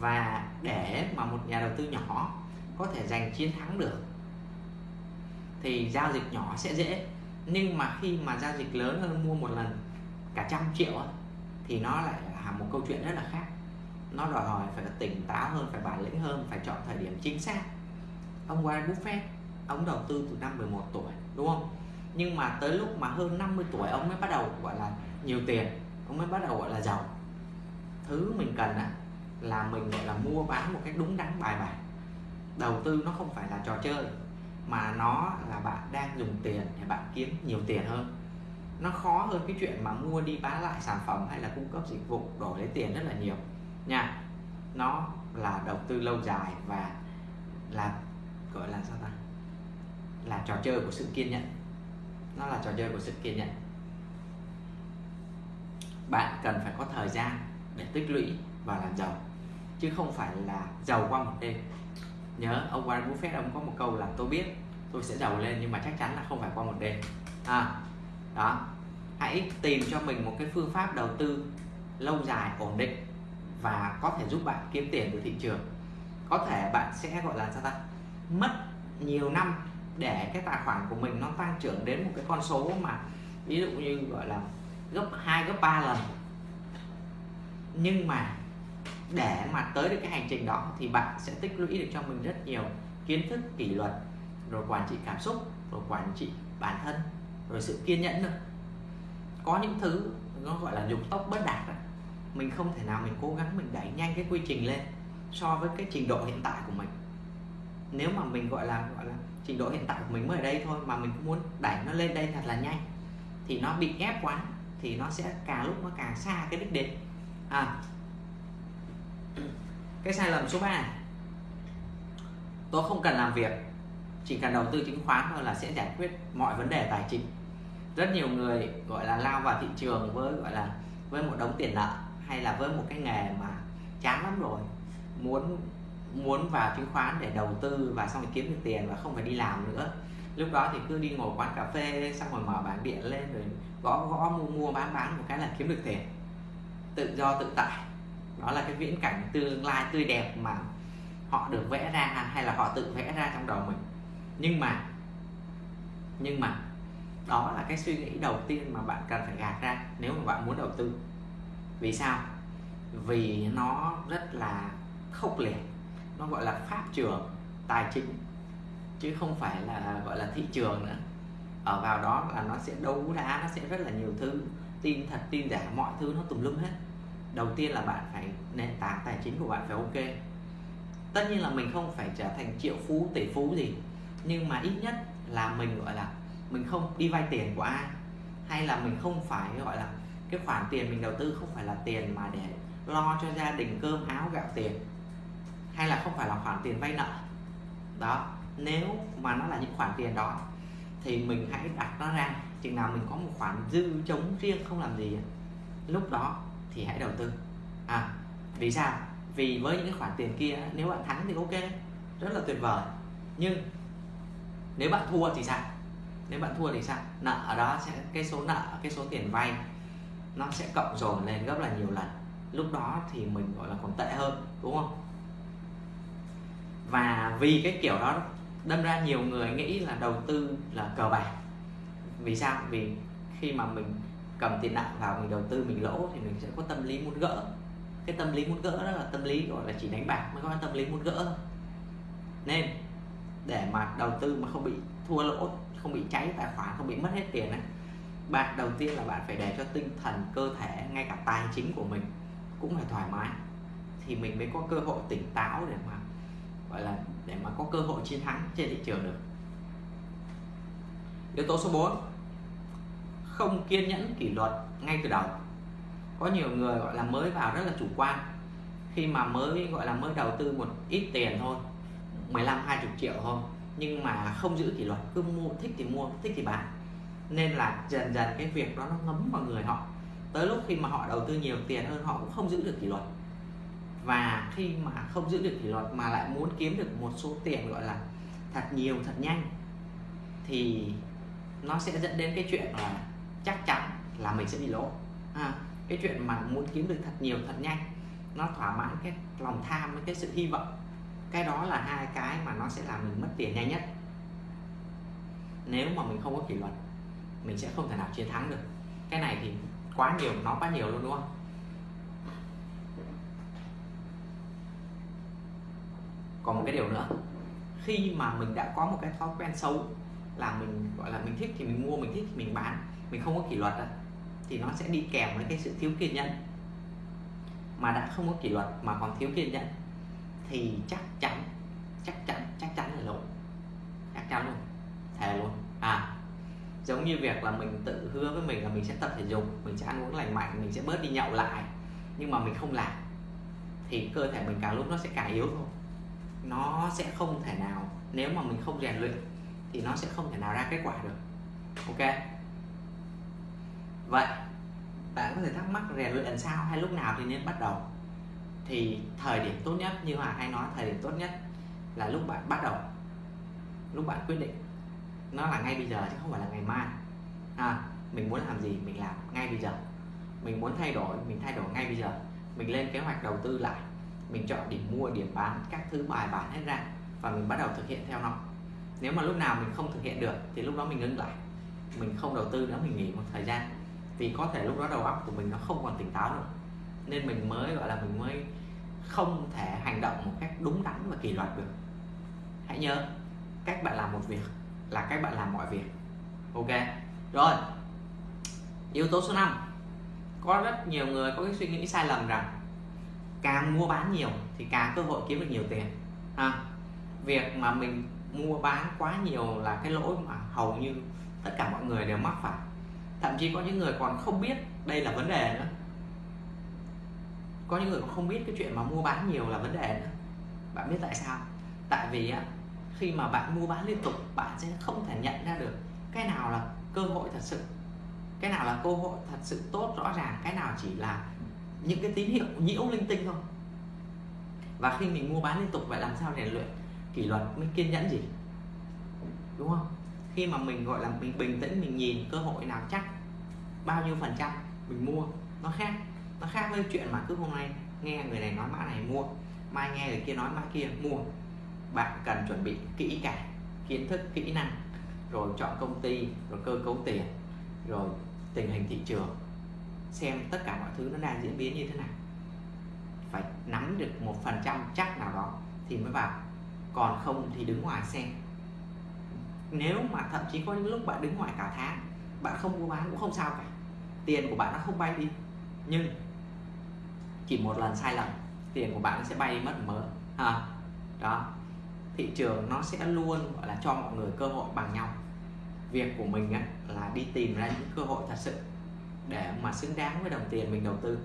Và để mà một nhà đầu tư nhỏ có thể giành chiến thắng được, thì giao dịch nhỏ sẽ dễ nhưng mà khi mà giao dịch lớn hơn mua một lần cả trăm triệu thì nó lại là một câu chuyện rất là khác. Nó đòi hỏi phải tỉnh táo hơn phải bản lĩnh hơn phải chọn thời điểm chính xác. Ông Warren Buffett ông đầu tư từ năm 11 tuổi đúng không? Nhưng mà tới lúc mà hơn 50 tuổi ông mới bắt đầu gọi là nhiều tiền. Ông mới bắt đầu gọi là giàu. Thứ mình cần á, là mình gọi là mua bán một cách đúng đắn bài bản. Đầu tư nó không phải là trò chơi mà nó là bạn đang dùng tiền để bạn kiếm nhiều tiền hơn. Nó khó hơn cái chuyện mà mua đi bán lại sản phẩm hay là cung cấp dịch vụ đổi lấy tiền rất là nhiều. Nha, nó là đầu tư lâu dài và là, gọi là sao ta? Là trò chơi của sự kiên nhẫn. Nó là trò chơi của sự kiên nhẫn. Bạn cần phải có thời gian để tích lũy và làm giàu, chứ không phải là giàu qua một đêm nhớ ông Warren Buffett ông có một câu là tôi biết tôi sẽ giàu lên nhưng mà chắc chắn là không phải qua một đêm. À, đó. Hãy tìm cho mình một cái phương pháp đầu tư lâu dài ổn định và có thể giúp bạn kiếm tiền từ thị trường. Có thể bạn sẽ gọi là sao ta mất nhiều năm để cái tài khoản của mình nó tăng trưởng đến một cái con số mà ví dụ như gọi là gấp 2 gấp 3 lần. Nhưng mà để mà tới được cái hành trình đó thì bạn sẽ tích lũy được cho mình rất nhiều kiến thức, kỷ luật, rồi quản trị cảm xúc, rồi quản trị bản thân, rồi sự kiên nhẫn nữa. Có những thứ nó gọi là dục tốc bất đạt mình không thể nào mình cố gắng mình đẩy nhanh cái quy trình lên so với cái trình độ hiện tại của mình. Nếu mà mình gọi là gọi là trình độ hiện tại của mình mới ở đây thôi mà mình cũng muốn đẩy nó lên đây thật là nhanh thì nó bị ép quá thì nó sẽ càng lúc nó càng xa cái đích đến. À cái sai lầm số 3 tôi không cần làm việc, chỉ cần đầu tư chứng khoán thôi là sẽ giải quyết mọi vấn đề tài chính. Rất nhiều người gọi là lao vào thị trường với, gọi là, với một đống tiền nợ hay là với một cái nghề mà chán lắm rồi, muốn muốn vào chứng khoán để đầu tư và xong rồi kiếm được tiền và không phải đi làm nữa. Lúc đó thì cứ đi ngồi quán cà phê, xong rồi mở bảng điện lên rồi gõ gõ mua mua, bán bán một cái là kiếm được tiền. Tự do, tự tại đó là cái viễn cảnh tương lai tươi đẹp mà họ được vẽ ra hay là họ tự vẽ ra trong đầu mình. Nhưng mà nhưng mà, đó là cái suy nghĩ đầu tiên mà bạn cần phải gạt ra nếu mà bạn muốn đầu tư. Vì sao? Vì nó rất là khốc liệt. Nó gọi là pháp trường tài chính, chứ không phải là, gọi là thị trường nữa. Ở vào đó là nó sẽ đấu đá, nó sẽ rất là nhiều thứ. Tin thật, tin giả, mọi thứ nó tùm lum hết đầu tiên là bạn phải nền tảng tài chính của bạn phải ok. Tất nhiên là mình không phải trở thành triệu phú, tỷ phú gì, nhưng mà ít nhất là mình, gọi là, mình không đi vay tiền của ai. Hay là mình không phải, gọi là, cái khoản tiền mình đầu tư không phải là tiền mà để lo cho gia đình cơm áo gạo tiền, hay là không phải là khoản tiền vay nợ. Đó, nếu mà nó là những khoản tiền đó, thì mình hãy đặt nó ra. Chừng nào mình có một khoản dư chống riêng không làm gì lúc đó thì hãy đầu tư. À vì sao? Vì với những khoản tiền kia, nếu bạn thắng thì ok, rất là tuyệt vời. Nhưng nếu bạn thua thì sao? Nếu bạn thua thì sao? Nợ ở đó sẽ, cái số nợ, cái số tiền vay, nó sẽ cộng dồn lên gấp là nhiều lần. Lúc đó thì mình, gọi là, còn tệ hơn, đúng không? Và vì cái kiểu đó, đâm ra nhiều người nghĩ là đầu tư là cờ bạc. Vì sao? Vì khi mà mình cầm tiền nặng vào mình đầu tư mình lỗ thì mình sẽ có tâm lý muốn gỡ. Cái tâm lý muốn gỡ đó là tâm lý gọi là chỉ đánh bạc mới có tâm lý muốn gỡ nên để mà đầu tư mà không bị thua lỗ không bị cháy tài khoản không bị mất hết tiền ấy, bạn đầu tiên là bạn phải để cho tinh thần cơ thể ngay cả tài chính của mình cũng phải thoải mái. Thì mình mới có cơ hội tỉnh táo để mà gọi là để mà có cơ hội chiến thắng trên thị trường được. Yếu tố số 4 không kiên nhẫn kỷ luật ngay từ đầu. Có nhiều người gọi là mới vào rất là chủ quan. Khi mà mới gọi là mới đầu tư một ít tiền thôi 15 20 triệu thôi, nhưng mà không giữ kỷ luật, cứ mua, thích thì mua, thích thì bán. Nên là dần dần cái việc đó nó ngấm vào người họ. Tới lúc khi mà họ đầu tư nhiều tiền hơn, họ cũng không giữ được kỷ luật. Và khi mà không giữ được kỷ luật mà lại muốn kiếm được một số tiền gọi là thật nhiều, thật nhanh, thì nó sẽ dẫn đến cái chuyện là chắc chắn là mình sẽ bị lỗ. À, cái chuyện mà muốn kiếm được thật nhiều thật nhanh nó thỏa mãn cái lòng tham với cái sự hy vọng. Cái đó là hai cái mà nó sẽ làm mình mất tiền nhanh nhất. Nếu mà mình không có kỷ luật mình sẽ không thể nào chiến thắng được. Cái này thì quá nhiều nó quá nhiều luôn đúng không? Còn một cái điều nữa khi mà mình đã có một cái thói quen xấu là mình gọi là mình thích thì mình mua mình thích thì mình bán mình không có kỷ luật thì nó sẽ đi kèm với cái sự thiếu kiên nhẫn. Mà đã không có kỷ luật mà còn thiếu kiên nhẫn, thì chắc chắn chắc chắn chắc chắn là lỗi. Chắc chắn luôn, thề luôn. À giống như việc là mình tự hứa với mình là mình sẽ tập thể dục, mình sẽ ăn uống lành mạnh, mình sẽ bớt đi nhậu lại, nhưng mà mình không làm, thì cơ thể mình càng lúc nó sẽ càng yếu thôi. Nó sẽ không thể nào, nếu mà mình không rèn luyện, thì nó sẽ không thể nào ra kết quả được. Ok? Vậy bạn có thể thắc mắc rèn luyện làm sao hay lúc nào thì nên bắt đầu? Thì thời điểm tốt nhất như hòa hay nói thời điểm tốt nhất là lúc bạn bắt đầu lúc bạn quyết định. Nó là ngay bây giờ chứ không phải là ngày mai. À, mình muốn làm gì mình làm ngay bây giờ. Mình muốn thay đổi mình thay đổi ngay bây giờ. Mình lên kế hoạch đầu tư lại. Mình chọn điểm mua điểm bán các thứ bài bản hết ra và mình bắt đầu thực hiện theo nó. Nếu mà lúc nào mình không thực hiện được thì lúc đó mình ngưng lại. Mình không đầu tư nữa mình nghỉ một thời gian vì có thể lúc đó đầu óc của mình nó không còn tỉnh táo nữa. Nên mình mới, gọi là mình mới không thể hành động một cách đúng đắn và kỷ luật được. Hãy nhớ, cách bạn làm một việc là cách bạn làm mọi việc. Ok? Rồi. Yếu tố số 5 có rất nhiều người có cái suy nghĩ sai lầm rằng càng mua bán nhiều thì càng cơ hội kiếm được nhiều tiền. Ha? Việc mà mình mua bán quá nhiều là cái lỗi mà hầu như tất cả mọi người đều mắc phải thậm chí có những người còn không biết đây là vấn đề nữa. Có những người còn không biết cái chuyện mà mua bán nhiều là vấn đề nữa. Bạn biết tại sao? Tại vì á, khi mà bạn mua bán liên tục, bạn sẽ không thể nhận ra được cái nào là cơ hội thật sự. Cái nào là cơ hội thật sự tốt rõ ràng, cái nào chỉ là những cái tín hiệu, nhiễu linh tinh thôi. Và khi mình mua bán liên tục, vậy làm sao rèn luyện kỷ luật mới kiên nhẫn gì? Đúng không? Khi mà mình, gọi là, mình bình tĩnh, mình nhìn, cơ hội nào chắc? Bao nhiêu phần trăm mình mua? Nó khác nó khác với chuyện mà cứ hôm nay nghe người này nói mã này mua, mai nghe người kia nói mã kia mua. Bạn cần chuẩn bị kỹ cả kiến thức, kỹ năng, rồi chọn công ty, rồi cơ cấu tiền, rồi tình hình thị trường, xem tất cả mọi thứ nó đang diễn biến như thế nào. Phải nắm được một phần trăm chắc nào đó thì mới vào, còn không thì đứng ngoài xem nếu mà thậm chí có những lúc bạn đứng ngoài cả tháng bạn không mua bán cũng không sao cả. Tiền của bạn nó không bay đi. Nhưng chỉ một lần sai lầm tiền của bạn sẽ bay đi mất mớ. À, đó. Thị trường nó sẽ luôn gọi là cho mọi người cơ hội bằng nhau. Việc của mình á, là đi tìm ra những cơ hội thật sự để mà xứng đáng với đồng tiền mình đầu tư.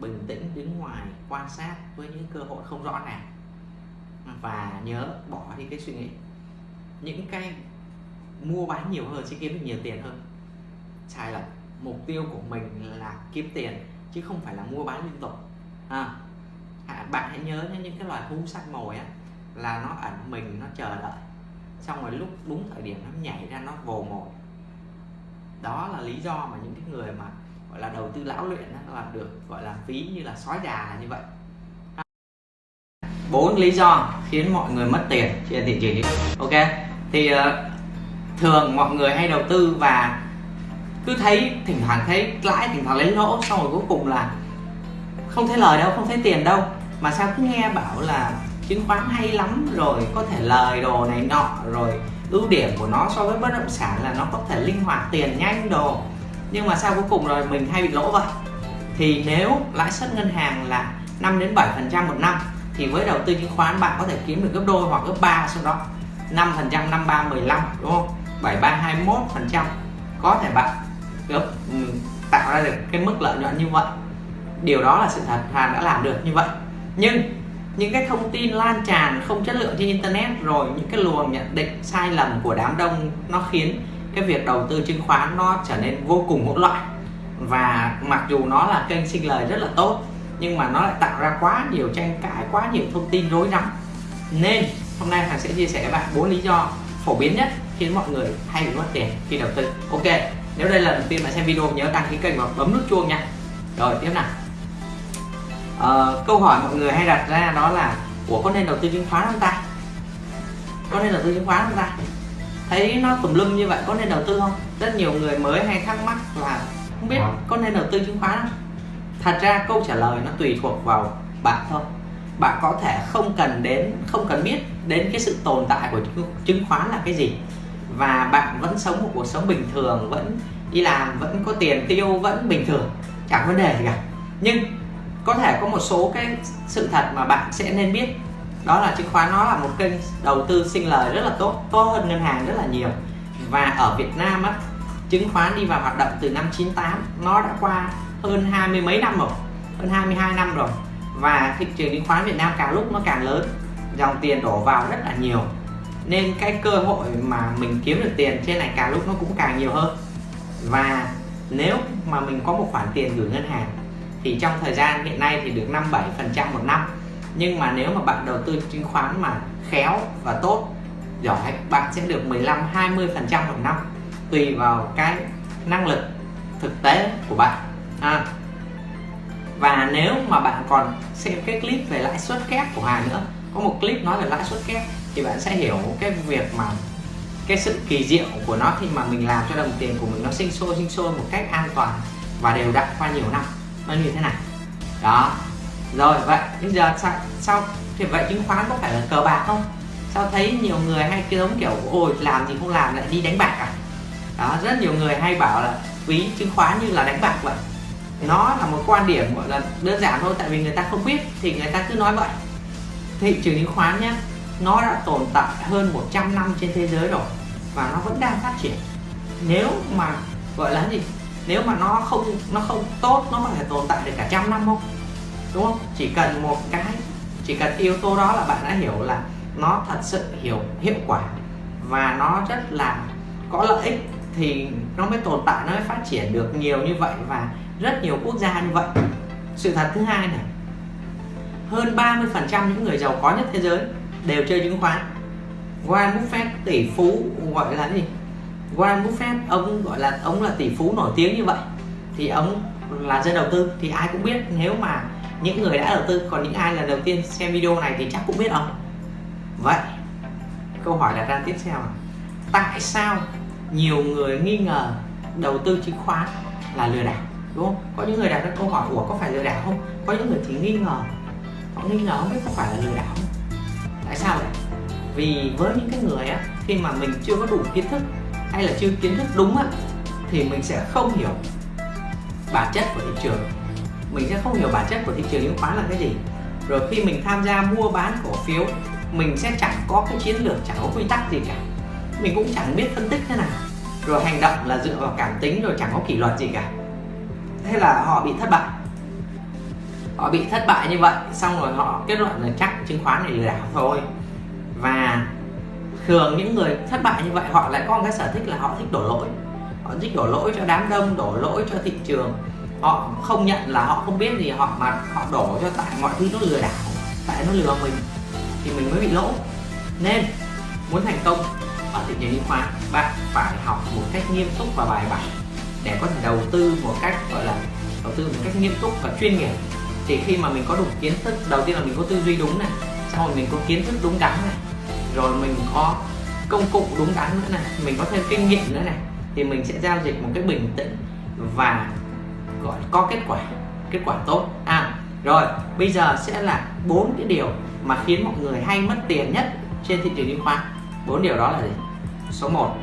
Bình tĩnh đứng ngoài quan sát với những cơ hội không rõ ràng. Và nhớ bỏ đi cái suy nghĩ những cái mua bán nhiều hơn sẽ kiếm được nhiều tiền hơn. Sai lầm mục tiêu của mình là kiếm tiền chứ không phải là mua bán liên tục. À, bạn hãy nhớ những cái loài thú săn mồi á là nó ẩn mình nó chờ đợi. Xong rồi lúc đúng thời điểm nó nhảy ra nó vồ mồi. Đó là lý do mà những cái người mà gọi là đầu tư lão luyện đó là được gọi là phí như là sói già là như vậy. Bốn lý do khiến mọi người mất tiền trên thị trường. Ok? Thì uh, thường mọi người hay đầu tư và cứ thấy thỉnh thoảng thấy lãi thỉnh thoảng lấy lỗ xong rồi cuối cùng là không thấy lời đâu không thấy tiền đâu. Mà sao cứ nghe bảo là chứng khoán hay lắm rồi có thể lời đồ này nọ rồi ưu điểm của nó so với bất động sản là nó có thể linh hoạt tiền nhanh đồ. Nhưng mà sao cuối cùng rồi mình hay bị lỗ vậy? Thì nếu lãi suất ngân hàng là 5 đến 7 phần trăm một năm thì với đầu tư chứng khoán bạn có thể kiếm được gấp đôi hoặc gấp ba sau đó. 5 phần trăm 53 15 đúng không? 73 21 phần trăm. Có thể bạn gấp ừ, tạo ra được cái mức lợi nhuận như vậy. Điều đó là sự thật, Hàn đã làm được như vậy. Nhưng những cái thông tin lan tràn không chất lượng trên internet rồi những cái luồng nhận định sai lầm của đám đông, nó khiến cái việc đầu tư chứng khoán nó trở nên vô cùng hỗn loạn. Và mặc dù nó là kênh sinh lời rất là tốt, nhưng mà nó lại tạo ra quá nhiều tranh cãi, quá nhiều thông tin rối rắm. Nên hôm nay Hằng sẽ chia sẻ với bạn bốn lý do phổ biến nhất khiến mọi người hay bị mất tiền khi đầu tư. Ok nếu đây là lần đầu tiên bạn xem video nhớ đăng ký kênh và bấm nút chuông nha. Rồi tiếp nào. Uh, câu hỏi mọi người hay đặt ra đó là của có nên đầu tư chứng khoán không ta? Có nên đầu tư chứng khoán không ta? Thấy nó tùm lum như vậy có nên đầu tư không? Rất nhiều người mới hay thắc mắc là không biết vâng. có nên đầu tư chứng khoán không? Thật ra câu trả lời nó tùy thuộc vào bạn thôi bạn có thể không cần đến, không cần biết đến cái sự tồn tại của chứng khoán là cái gì. Và bạn vẫn sống một cuộc sống bình thường, vẫn đi làm, vẫn có tiền tiêu, vẫn bình thường, chẳng vấn đề gì cả. Nhưng có thể có một số cái sự thật mà bạn sẽ nên biết. Đó là chứng khoán nó là một kênh đầu tư sinh lời rất là tốt tốt hơn ngân hàng rất là nhiều. Và ở Việt Nam á, chứng khoán đi vào hoạt động từ năm 98 nó đã qua hơn hai mươi mấy năm rồi, hơn 22 năm rồi và thị trường chứng khoán Việt Nam càng lúc nó càng lớn, dòng tiền đổ vào rất là nhiều. Nên cái cơ hội mà mình kiếm được tiền trên này càng lúc nó cũng càng nhiều hơn. Và nếu mà mình có một khoản tiền gửi ngân hàng, thì trong thời gian hiện nay thì được 57 phần trăm một năm. Nhưng mà nếu mà bạn đầu tư chứng khoán mà khéo và tốt, giỏi, bạn sẽ được 15 20 phần trăm một năm tùy vào cái năng lực thực tế của bạn. À và nếu mà bạn còn xem cái clip về lãi suất kép của Hà nữa có một clip nói về lãi suất kép thì bạn sẽ hiểu cái việc mà cái sự kỳ diệu của nó khi mà mình làm cho đồng tiền của mình nó sinh sôi sinh sôi một cách an toàn và đều đặn qua nhiều năm. Nó như thế này. Đó. Rồi vậy bây giờ sao, sao thì vậy chứng khoán có phải là cờ bạc không? Sao thấy nhiều người hay cái giống kiểu ôi làm gì không làm lại đi đánh bạc à? Đó rất nhiều người hay bảo là ví chứng khoán như là đánh bạc vậy nó là một quan điểm, gọi là, đơn giản thôi, tại vì người ta không biết, thì người ta cứ nói vậy. Thị trường chứng khoán nhé nó đã tồn tại hơn 100 năm trên thế giới rồi, và nó vẫn đang phát triển. Nếu mà, gọi là gì? Nếu mà nó không nó không tốt, nó có thể tồn tại được cả trăm năm không? Đúng không? Chỉ cần một cái, chỉ cần yếu tố đó là bạn đã hiểu là nó thật sự hiểu, hiệu quả, và nó rất là có lợi ích, thì nó mới tồn tại, nó mới phát triển được nhiều như vậy, và rất nhiều quốc gia như vậy. Sự thật thứ hai này, hơn 30 phần trăm những người giàu có nhất thế giới đều chơi chứng khoán. Warren Buffett, tỷ phú gọi là gì? Warren Buffett, ông gọi là, ông là tỷ phú nổi tiếng như vậy, thì ông là dân đầu tư, thì ai cũng biết. Nếu mà những người đã đầu tư, còn những ai là đầu tiên xem video này thì chắc cũng biết ông. Vậy, câu hỏi đặt ra tiếp theo là, tại sao nhiều người nghi ngờ đầu tư chứng khoán là lừa đảo? Đúng không? Có những người đặt ra câu hỏi của có phải lừa đảo không? Có những người thì nghi ngờ. Họ nghi ngờ không biết có phải là lừa đảo không. Tại sao vậy? Vì với những cái người á, khi mà mình chưa có đủ kiến thức hay là chưa kiến thức đúng á, thì mình sẽ không hiểu bản chất của thị trường. Mình sẽ không hiểu bản chất của thị trường chứng khoán là cái gì. Rồi khi mình tham gia mua bán cổ phiếu, mình sẽ chẳng có cái chiến lược, chẳng có quy tắc gì cả. Mình cũng chẳng biết phân tích thế nào. Rồi hành động là dựa vào cảm tính, rồi chẳng có kỷ luật gì cả thế là họ bị thất bại. Họ bị thất bại như vậy, xong rồi họ kết luận là chắc chứng khoán này lừa đảo thôi. Và thường những người thất bại như vậy, họ lại có một cái sở thích là họ thích đổ lỗi. Họ thích đổ lỗi cho đám đông, đổ lỗi cho thị trường. Họ không nhận là họ không biết gì, họ mà họ đổ cho tại mọi thứ nó lừa đảo, tại nó lừa mình, thì mình mới bị lỗ. Nên, muốn thành công ở thị trường chứng khoán, bạn phải học một cách nghiêm túc và bài bản để có thể đầu tư một cách, gọi là, đầu tư một cách nghiêm túc và chuyên nghiệp. Thì khi mà mình có đủ kiến thức, đầu tiên là mình có tư duy đúng này sau rồi mình có kiến thức đúng đắn này, rồi mình có công cụ đúng đắn nữa này, mình có thêm kinh nghiệm nữa này, thì mình sẽ giao dịch một cái bình tĩnh và, gọi, có kết quả kết quả tốt. À rồi, bây giờ sẽ là bốn cái điều mà khiến mọi người hay mất tiền nhất trên thị trường chứng khoán. Bốn điều đó là gì? Số 1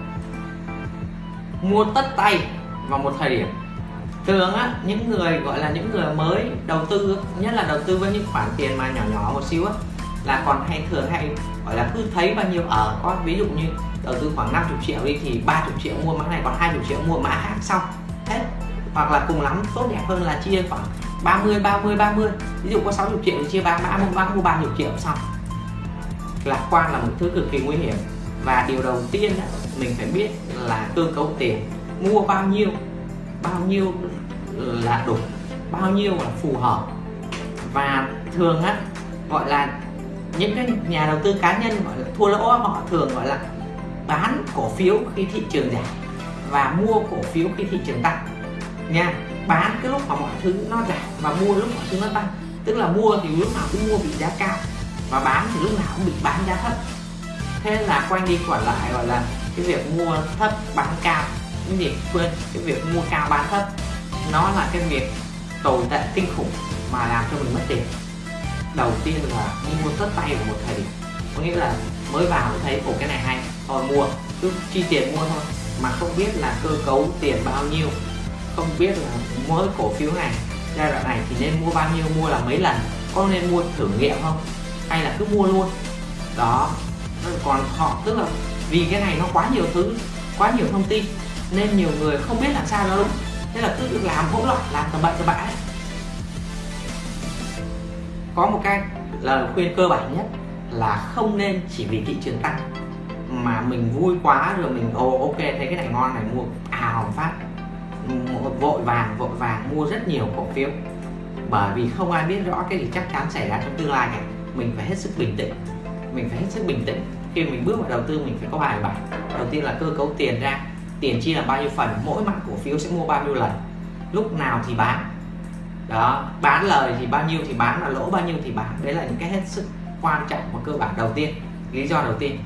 mua tất tay vào một thời điểm. Thường á, những người gọi là những người mới đầu tư nhất là đầu tư với những khoản tiền mà nhỏ nhỏ một xíu á, là còn hay thường hay, gọi là cứ thấy bao nhiêu ở có ví dụ như đầu tư khoảng 50 triệu đi thì 30 triệu mua mã này, còn 20 triệu mua mã khác xong. Hết. Hoặc là cùng lắm, tốt đẹp hơn là chia khoảng 30 30 30 ví dụ có 60 triệu thì chia ba mã mua mã mua 30 triệu xong. Lạc quan là một thứ cực kỳ nguy hiểm. Và điều đầu tiên mình phải biết là cơ cấu tiền mua bao nhiêu bao nhiêu là đủ, bao nhiêu là phù hợp. Và thường á, gọi là những cái nhà đầu tư cá nhân gọi là thua lỗ họ thường gọi là bán cổ phiếu khi thị trường giảm và mua cổ phiếu khi thị trường tăng. Nha, bán cái lúc mà mọi thứ nó giảm và mua lúc mọi thứ nó tăng. Tức là mua thì lúc nào cũng mua bị giá cao và bán thì lúc nào cũng bị bán giá thấp. Thế là quanh đi quẩn lại, gọi là cái việc mua thấp bán cao cái việc quên, cái việc mua cao bán thấp. Nó là cái việc tồi tệ kinh khủng mà làm cho mình mất tiền. Đầu tiên là mua tất tay vào một thời điểm. Có nghĩa là mới vào thấy cổ cái này hay, thôi mua, cứ chi tiền mua thôi. Mà không biết là cơ cấu tiền bao nhiêu, không biết là mỗi cổ phiếu này, giai đoạn này thì nên mua bao nhiêu, mua là mấy lần, có nên mua thử nghiệm không, hay là cứ mua luôn. Đó, còn họ, tức là vì cái này nó quá nhiều thứ, quá nhiều thông tin nên nhiều người không biết làm sao nó đúng thế là cứ làm hỗn loạn, làm tầm bậy tầm bạ có một cái là khuyên cơ bản nhất là không nên chỉ vì thị trường tăng. Mà mình vui quá rồi mình, ồ, ok thấy cái này ngon này, mua ào phát. Vội vàng vội vàng, mua rất nhiều cổ phiếu. Bởi vì không ai biết rõ cái gì chắc chắn xảy ra trong tương lai này mình phải hết sức bình tĩnh. Mình phải hết sức bình tĩnh. Khi mình bước vào đầu tư, mình phải có bài bản. Đầu tiên là cơ cấu tiền ra tiền chia làm bao nhiêu phần, mỗi mặt cổ phiếu sẽ mua bao nhiêu lần, lúc nào thì bán. Đó, bán lời thì bao nhiêu thì bán là lỗ bao nhiêu thì bán. Đấy là những cái hết sức quan trọng và cơ bản đầu tiên, lý do đầu tiên.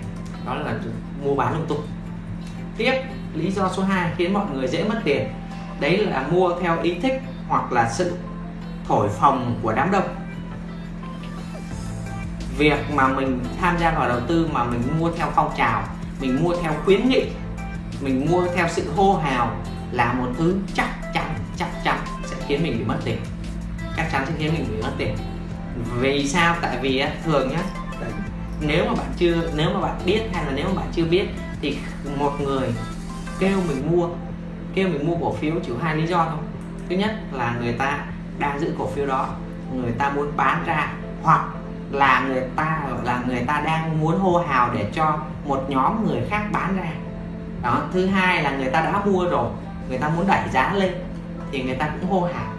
Đó là mua bán lung tung. Tiếp, lý do số 2 khiến mọi người dễ mất tiền. Đấy là mua theo ý thích hoặc là sự thổi phồng của đám đông. Việc mà mình tham gia vào đầu tư mà mình mua theo phong trào, mình mua theo khuyến nghị mình mua theo sự hô hào là một thứ chắc chắn chắc chắn sẽ khiến mình bị mất tiền. Chắc chắn sẽ khiến mình bị mất tiền. Vì sao? Tại vì thường nhá nếu mà bạn chưa nếu mà bạn biết hay là nếu mà bạn chưa biết thì một người kêu mình mua kêu mình mua cổ phiếu chỉ hai lý do thôi. Thứ nhất là người ta đang giữ cổ phiếu đó người ta muốn bán ra hoặc là người ta là người ta đang muốn hô hào để cho một nhóm người khác bán ra đó thứ hai là người ta đã mua rồi người ta muốn đẩy giá lên thì người ta cũng hô hào.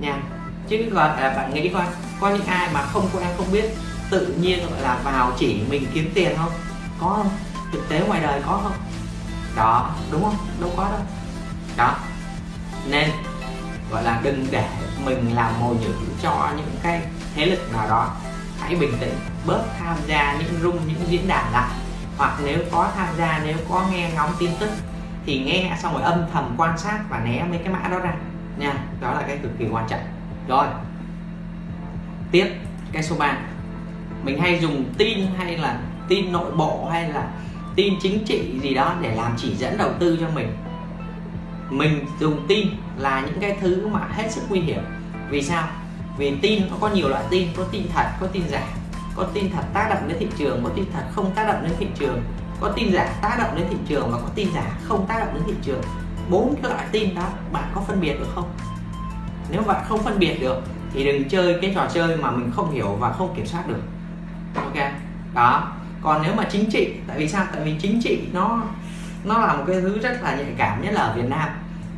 Nha. Chứ gọi à, bạn nghĩ coi có những ai mà không quen không biết tự nhiên gọi là vào chỉ mình kiếm tiền không? Có không? Thực tế ngoài đời có không? Đó đúng không? Đâu có đâu. Đó. Nên gọi là đừng để mình làm mồi nhử cho những cái thế lực nào đó. Hãy bình tĩnh bớt tham gia những rung những diễn đàn lại hoặc nếu có tham gia, nếu có nghe ngóng tin tức thì nghe xong rồi âm thầm quan sát và né mấy cái mã đó ra. Nha, đó là cái cực kỳ quan trọng. Rồi, tiếp cái số 3 mình hay dùng tin hay là tin nội bộ hay là tin chính trị gì đó để làm chỉ dẫn đầu tư cho mình. Mình dùng tin là những cái thứ mà hết sức nguy hiểm. Vì sao? Vì tin nó có nhiều loại tin, có tin thật, có tin giả có tin thật tác động đến thị trường, có tin thật không tác động đến thị trường, có tin giả tác động đến thị trường và có tin giả không tác động đến thị trường. Bốn cái loại tin đó bạn có phân biệt được không? Nếu bạn không phân biệt được thì đừng chơi cái trò chơi mà mình không hiểu và không kiểm soát được. Ok, đó. Còn nếu mà chính trị, tại vì sao? Tại vì chính trị nó nó là một cái thứ rất là nhạy cảm, nhất là ở Việt Nam.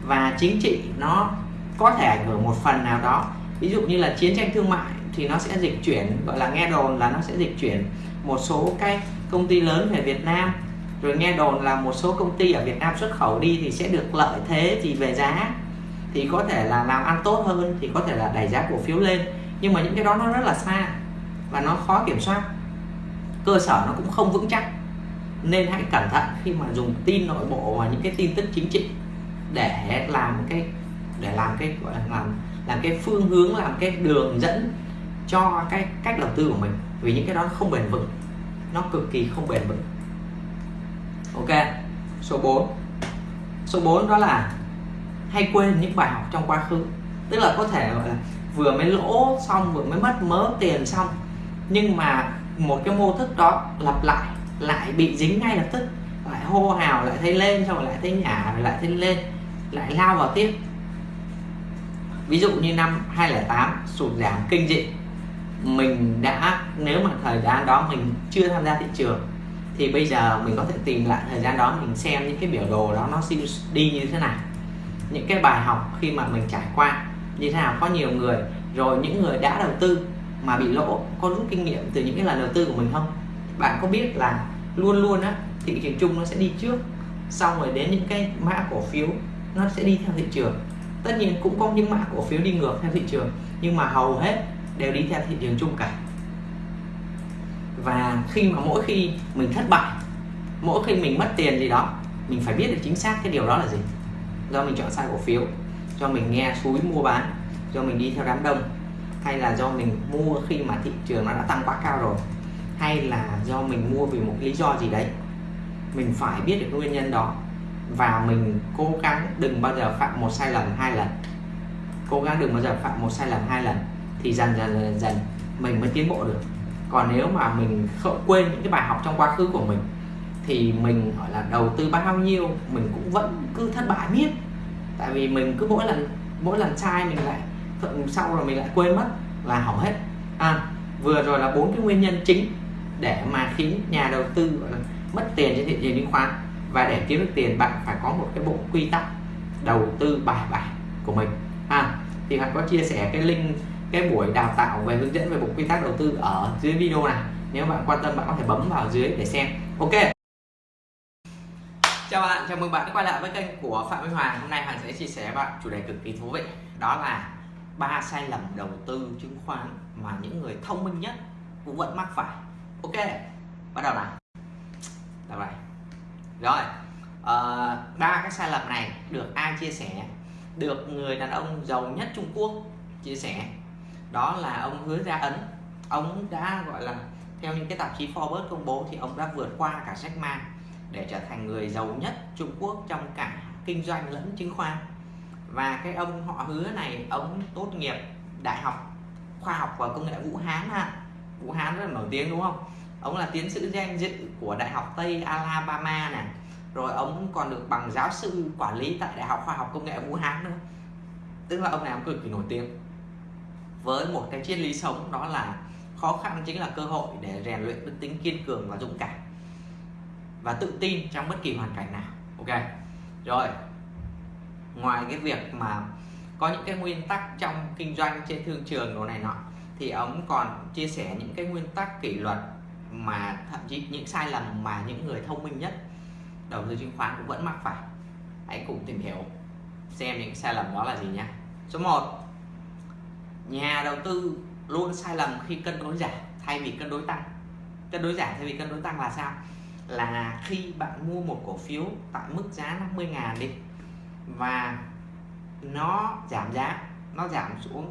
Và chính trị nó có thể ảnh hưởng một phần nào đó. Ví dụ như là chiến tranh thương mại thì nó sẽ dịch chuyển, gọi là nghe đồn là nó sẽ dịch chuyển. Một số cái công ty lớn về Việt Nam, rồi nghe đồn là một số công ty ở Việt Nam xuất khẩu đi thì sẽ được lợi thế gì về giá, thì có thể là làm ăn tốt hơn, thì có thể là đẩy giá cổ phiếu lên. Nhưng mà những cái đó nó rất là xa và nó khó kiểm soát. Cơ sở nó cũng không vững chắc. Nên hãy cẩn thận khi mà dùng tin nội bộ và những cái tin tức chính trị để làm cái, để làm cái, gọi là làm làm cái phương hướng, làm cái đường dẫn cho cái cách đầu tư của mình, vì những cái đó không bền vững, nó cực kỳ không bền vững. Ok, số 4 số 4 đó là hay quên những bài học trong quá khứ. Tức là có thể, gọi là, vừa mới lỗ xong, vừa mới mất mớ tiền xong, nhưng mà một cái mô thức đó lặp lại lại bị dính ngay lập tức, lại hô hào, lại thấy lên, xong rồi lại thấy nhả lại thấy lên, lại lao vào tiếp. Ví dụ như năm 2008 sụt giảm kinh dị mình đã, nếu mà thời gian đó mình chưa tham gia thị trường, thì bây giờ mình có thể tìm lại thời gian đó, mình xem những cái biểu đồ đó nó đi như thế nào. Những cái bài học khi mà mình trải qua như thế nào, có nhiều người, rồi những người đã đầu tư mà bị lỗ, có rút kinh nghiệm từ những cái lần đầu tư của mình không? Bạn có biết là luôn luôn á, thị trường chung nó sẽ đi trước, xong rồi đến những cái mã cổ phiếu nó sẽ đi theo thị trường. Tất nhiên cũng có những mã cổ phiếu đi ngược theo thị trường, nhưng mà hầu hết đều đi theo thị trường chung cả. Và khi mà mỗi khi mình thất bại, mỗi khi mình mất tiền gì đó, mình phải biết được chính xác cái điều đó là gì. Do mình chọn sai cổ phiếu, do mình nghe suối mua bán, do mình đi theo đám đông, hay là do mình mua khi mà thị trường nó đã tăng quá cao rồi, hay là do mình mua vì một lý do gì đấy. Mình phải biết được nguyên nhân đó và mình cố gắng đừng bao giờ phạm một sai lầm hai lần. Cố gắng đừng bao giờ phạm một sai lầm hai lần thì dần dần dần, dần mình mới tiến bộ được. Còn nếu mà mình không quên những cái bài học trong quá khứ của mình thì mình gọi là đầu tư bao nhiêu mình cũng vẫn cứ thất bại miết. Tại vì mình cứ mỗi lần mỗi lần sai mình lại sau rồi mình lại quên mất là hỏng hết. À, vừa rồi là bốn cái nguyên nhân chính để mà khiến nhà đầu tư gọi là mất tiền trên thị trường chứng khoán và để kiếm được tiền bạn phải có một cái bộ quy tắc đầu tư bài bản của mình. À, thì bạn có chia sẻ cái link cái buổi đào tạo về hướng dẫn về bộ quy tắc đầu tư ở dưới video này. Nếu bạn quan tâm bạn có thể bấm vào dưới để xem. Ok. Chào bạn chào mừng bạn đã quay lại với kênh của phạm minh hoàng. Hôm nay hoàng sẽ chia sẻ với bạn chủ đề cực kỳ thú vị. Đó là ba sai lầm đầu tư chứng khoán mà những người thông minh nhất cũng vẫn mắc phải. Ok bắt đầu nào. Đầu này rồi uh, ba cái sai lầm này được ai chia sẻ? Được người đàn ông giàu nhất Trung Quốc chia sẻ đó là ông hứa ra ấn. Ông đã, gọi là, theo những cái tạp chí Forbes công bố thì ông đã vượt qua cả Jack Ma để trở thành người giàu nhất Trung Quốc trong cả kinh doanh lẫn chứng khoán. Và cái ông họ hứa này, ông tốt nghiệp đại học khoa học và công nghệ Vũ Hán ha. Vũ Hán rất là nổi tiếng, đúng không? Ông là tiến sĩ danh dự của đại học Tây Alabama này rồi ông còn được bằng giáo sư quản lý tại đại học khoa học công nghệ Vũ Hán nữa. Tức là ông này ông cực kỳ nổi tiếng với một cái triết lý sống, đó là khó khăn chính là cơ hội để rèn luyện đức tính kiên cường và dũng cảm và tự tin trong bất kỳ hoàn cảnh nào. Ok, rồi. Ngoài cái việc mà có những cái nguyên tắc trong kinh doanh trên thương trường đồ này nọ, thì ông còn chia sẻ những cái nguyên tắc kỷ luật mà thậm chí những sai lầm mà những người thông minh nhất, đầu tư chứng khoán cũng vẫn mắc phải. Hãy cùng tìm hiểu xem những sai lầm đó là gì nhé số 1 nhà đầu tư luôn sai lầm khi cân đối giảm thay vì cân đối tăng. Cân đối giảm thay vì cân đối tăng là sao? Là khi bạn mua một cổ phiếu tại mức giá 50 ngàn đi, và nó giảm giá, nó giảm xuống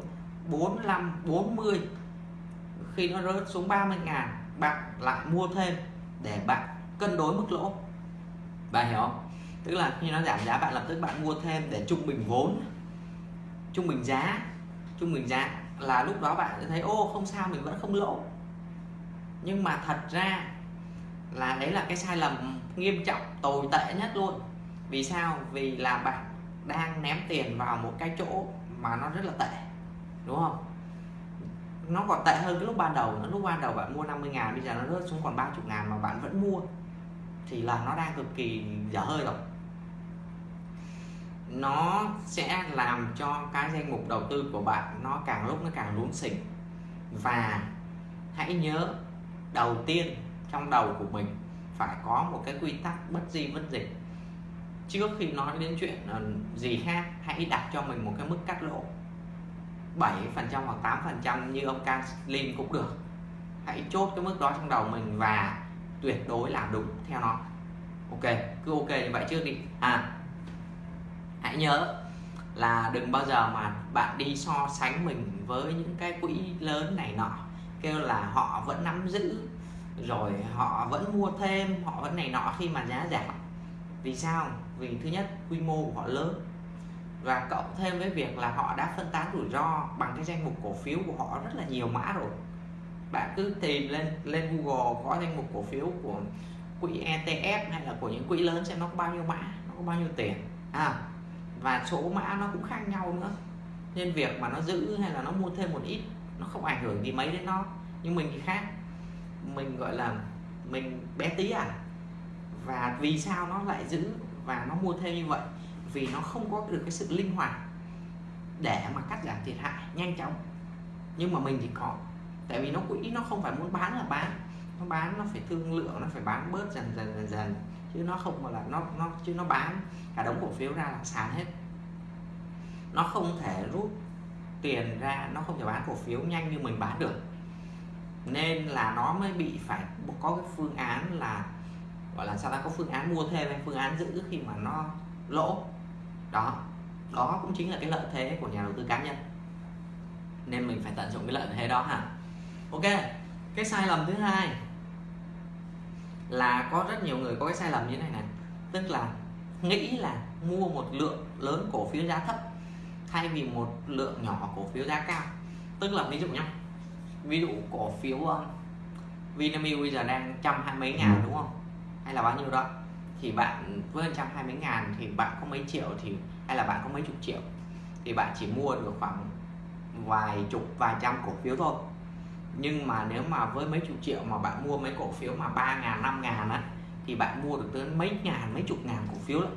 45 40 khi nó rớt xuống 30 ngàn, bạn lại mua thêm để bạn cân đối mức lỗ. Bạn hiểu không? Tức là khi nó giảm giá, bạn lập tức bạn mua thêm để trung bình vốn, trung bình giá trung bình giá là lúc đó bạn sẽ thấy, ô, không sao, mình vẫn không lỗ. Nhưng mà thật ra là đấy là cái sai lầm nghiêm trọng, tồi tệ nhất luôn. Vì sao? Vì là bạn đang ném tiền vào một cái chỗ mà nó rất là tệ, đúng không? Nó còn tệ hơn cái lúc ban đầu lúc ban đầu bạn mua 50 ngàn, bây giờ nó rớt xuống còn 30 ngàn mà bạn vẫn mua, thì là nó đang cực kỳ dở hơi rồi nó sẽ làm cho cái danh mục đầu tư của bạn nó càng lúc nó càng lún xỉnh. Và hãy nhớ, đầu tiên trong đầu của mình phải có một cái quy tắc bất di bất dịch. Trước khi nói đến chuyện ờ, gì khác, hãy đặt cho mình một cái mức cắt lỗ. 7 phần trăm hoặc 8 phần trăm như ông Carlin cũng được. Hãy chốt cái mức đó trong đầu mình và tuyệt đối làm đúng theo nó. Ok, cứ ok như vậy trước đi. À hãy nhớ là đừng bao giờ mà bạn đi so sánh mình với những cái quỹ lớn này nọ. Kêu là họ vẫn nắm giữ, rồi họ vẫn mua thêm, họ vẫn này nọ khi mà giá giảm. Vì sao? Vì thứ nhất, quy mô của họ lớn. Và cộng thêm với việc là họ đã phân tán rủi ro bằng cái danh mục cổ phiếu của họ rất là nhiều mã rồi. Bạn cứ tìm lên lên Google có danh mục cổ phiếu của quỹ ETF hay là của những quỹ lớn xem nó có bao nhiêu mã, nó có bao nhiêu tiền. À và số mã nó cũng khác nhau nữa. Nên việc mà nó giữ hay là nó mua thêm một ít, nó không ảnh hưởng gì mấy đến nó. Nhưng mình thì khác. Mình, gọi là, mình bé tí à. Và vì sao nó lại giữ và nó mua thêm như vậy? Vì nó không có được cái sự linh hoạt để mà cắt giảm thiệt hại, nhanh chóng. Nhưng mà mình thì có. Tại vì nó quỹ nó không phải muốn bán là bán. Nó bán, nó phải thương lượng, nó phải bán bớt dần dần dần dần chứ nó không là nó nó, chứ nó bán. Cả đống cổ phiếu ra là sàn hết. Nó không thể rút tiền ra, nó không thể bán cổ phiếu nhanh như mình bán được. Nên là nó mới bị phải có cái phương án là, gọi là sao ta, có phương án mua thêm hay phương án giữ khi mà nó lỗ. Đó đó cũng chính là cái lợi thế của nhà đầu tư cá nhân. Nên mình phải tận dụng cái lợi thế đó hả? Ok, cái sai lầm thứ hai là có rất nhiều người có cái sai lầm như thế này này. Tức là nghĩ là mua một lượng lớn cổ phiếu giá thấp thay vì một lượng nhỏ cổ phiếu giá cao. Tức là ví dụ nhá, ví dụ cổ phiếu ờ, Vinamilk bây giờ đang trăm hai mấy ngàn đúng không? Hay là bao nhiêu đó? Thì bạn với trăm hai mấy ngàn thì bạn có mấy triệu thì, hay là bạn có mấy chục triệu? Thì bạn chỉ mua được khoảng vài chục, vài trăm cổ phiếu thôi nhưng mà nếu mà với mấy chục triệu mà bạn mua mấy cổ phiếu mà ba ngàn, năm ngàn á, thì bạn mua được tới mấy ngàn, mấy chục ngàn cổ phiếu lắm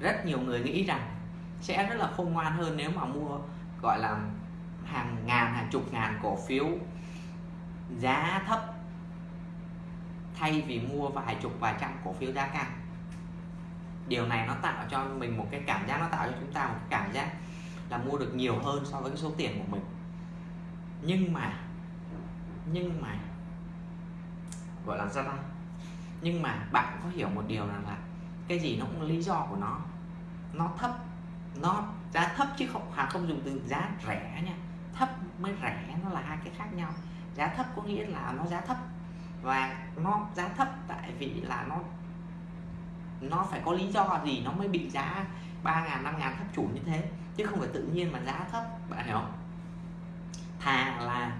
rất nhiều người nghĩ rằng sẽ rất là khôn ngoan hơn nếu mà mua, gọi là, hàng ngàn, hàng chục ngàn cổ phiếu giá thấp thay vì mua vài chục, vài trăm cổ phiếu giá cao. Điều này nó tạo cho mình một cái cảm giác, nó tạo cho chúng ta một cái cảm giác là mua được nhiều hơn so với cái số tiền của mình nhưng mà nhưng mà, gọi là sao tăng. Nhưng mà bạn có hiểu một điều rằng là cái gì nó cũng lý do của nó. Nó thấp, nó giá thấp chứ không hàng không dùng từ giá rẻ nha. Thấp mới rẻ nó là hai cái khác nhau. Giá thấp có nghĩa là nó giá thấp và nó giá thấp tại vì là nó nó phải có lý do gì nó mới bị giá ba ngàn, năm ngàn thấp chủ như thế, chứ không phải tự nhiên mà giá thấp, bạn hiểu không? Thà là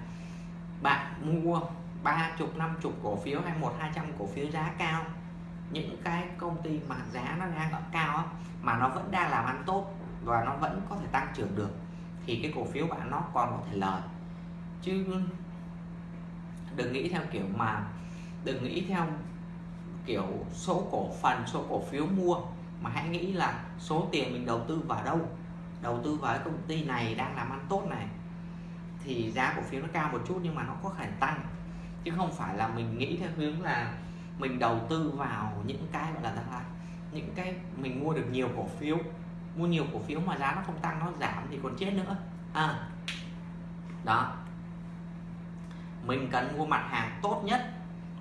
bạn mua ba chục, năm chục cổ phiếu hay một, hai trăm cổ phiếu giá cao, những cái công ty mà giá nó đang ở cao mà nó vẫn đang làm ăn tốt và nó vẫn có thể tăng trưởng được, thì cái cổ phiếu bạn nó còn có thể lời. Chứ đừng nghĩ theo kiểu mà, đừng nghĩ theo kiểu số cổ phần, số cổ phiếu mua, mà hãy nghĩ là số tiền mình đầu tư vào đâu. Đầu tư vào cái công ty này đang làm ăn tốt này thì giá cổ phiếu nó cao một chút nhưng mà nó có khả năng tăng. Chứ không phải là mình nghĩ theo hướng là mình đầu tư vào những cái gọi là là những cái mình mua được nhiều cổ phiếu, mua nhiều cổ phiếu mà giá nó không tăng, nó giảm thì còn chết nữa. À đó. Mình cần mua mặt hàng tốt nhất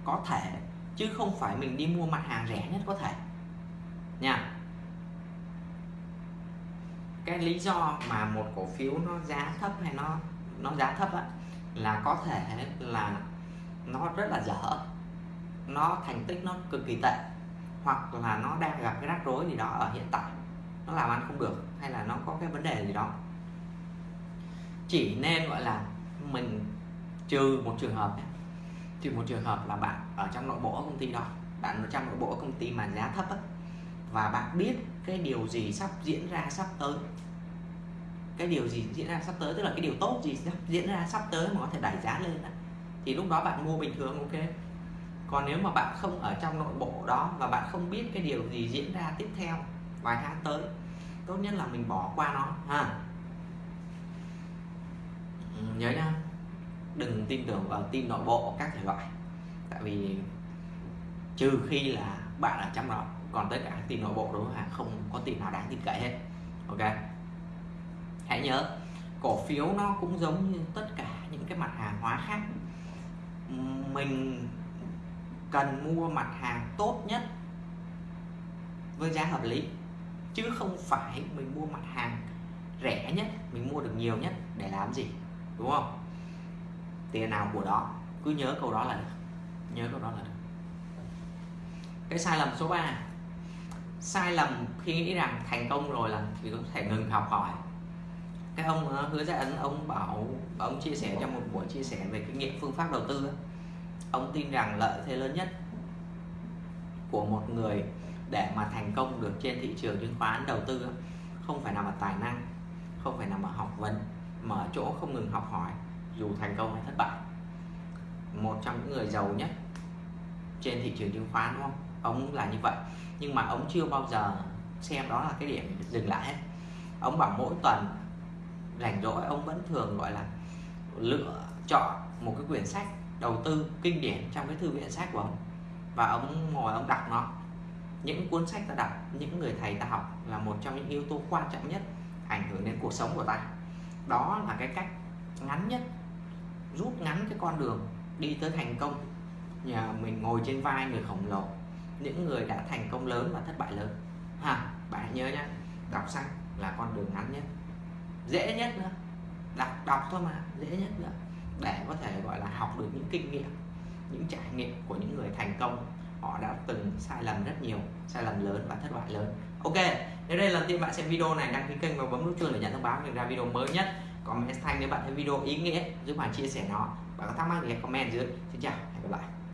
có thể, chứ không phải mình đi mua mặt hàng rẻ nhất có thể. Nha. Cái lý do mà một cổ phiếu nó giá thấp hay nó nó giá thấp á, là có thể là nó rất là dở. Nó thành tích nó cực kỳ tệ hoặc là nó đang gặp cái rắc rối gì đó ở hiện tại. Nó làm ăn không được hay là nó có cái vấn đề gì đó. Chỉ nên gọi là mình trừ một trường hợp trừ một trường hợp là bạn ở trong nội bộ công ty đó. Bạn ở trong nội bộ công ty mà giá thấp á, và bạn biết cái điều gì sắp diễn ra sắp tới cái điều gì diễn ra sắp tới tức là cái điều tốt gì diễn ra sắp tới mà có thể đẩy giá lên đó. thì lúc đó bạn mua bình thường ok. Còn nếu mà bạn không ở trong nội bộ đó và bạn không biết cái điều gì diễn ra tiếp theo vài tháng tới tốt nhất là mình bỏ qua nó ha. Ừ, nhớ nha đừng tin tưởng vào tin nội bộ các thể loại. Tại vì trừ khi là bạn ở trong đó còn tất cả tin nội bộ đúng không không có tin nào đáng tin cậy hết. Ok hãy nhớ, cổ phiếu nó cũng giống như tất cả những cái mặt hàng hóa khác. Mình cần mua mặt hàng tốt nhất với giá hợp lý, chứ không phải mình mua mặt hàng rẻ nhất, mình mua được nhiều nhất để làm gì, đúng không? Tiền nào của đó, cứ nhớ câu đó là được. Nhớ câu đó là được. Cái sai lầm số 3 sai lầm khi nghĩ rằng thành công rồi là thì có thể ngừng học hỏi cái ông ờ, hứa ra ấn ông bảo ông chia sẻ trong một buổi chia sẻ về kinh nghiệm phương pháp đầu tư ông tin rằng lợi thế lớn nhất của một người để mà thành công được trên thị trường chứng khoán đầu tư không phải nằm ở tài năng, không phải nằm ở học vấn, mà ở chỗ không ngừng học hỏi, dù thành công hay thất bại. Một trong những người giàu nhất trên thị trường chứng khoán, đúng không? Ông là như vậy. Nhưng mà ông chưa bao giờ xem đó là cái điểm dừng lại hết. Ông bảo mỗi tuần rảnh rỗi, ông vẫn thường, gọi là, lựa chọn một cái quyển sách đầu tư kinh điển trong cái thư viện sách của ông. Và ông ngồi, ông đọc nó. Những cuốn sách ta đọc, những người thầy ta học là một trong những yếu tố quan trọng nhất ảnh hưởng đến cuộc sống của ta. Đó là cái cách ngắn nhất, rút ngắn cái con đường đi tới thành công. Nhờ mình ngồi trên vai người khổng lồ, những người đã thành công lớn và thất bại lớn. Ha, bạn nhớ nhé đọc sách là con đường ngắn nhất dễ nhất nữa. Đọc đọc thôi mà, dễ nhất nữa. Để có thể, gọi là, học được những kinh nghiệm, những trải nghiệm của những người thành công, họ đã từng sai lầm rất nhiều, sai lầm lớn và thất bại lớn. Ok, nếu đây là lần tiên bạn xem video này, đăng ký kênh và bấm nút chuông để nhận thông báo về ra video mới nhất. Comment thanh nếu bạn thấy video ý nghĩa, giúp bạn chia sẻ nó. Bạn có thắc mắc thì comment dưới. Xin chào, hẹn gặp lại.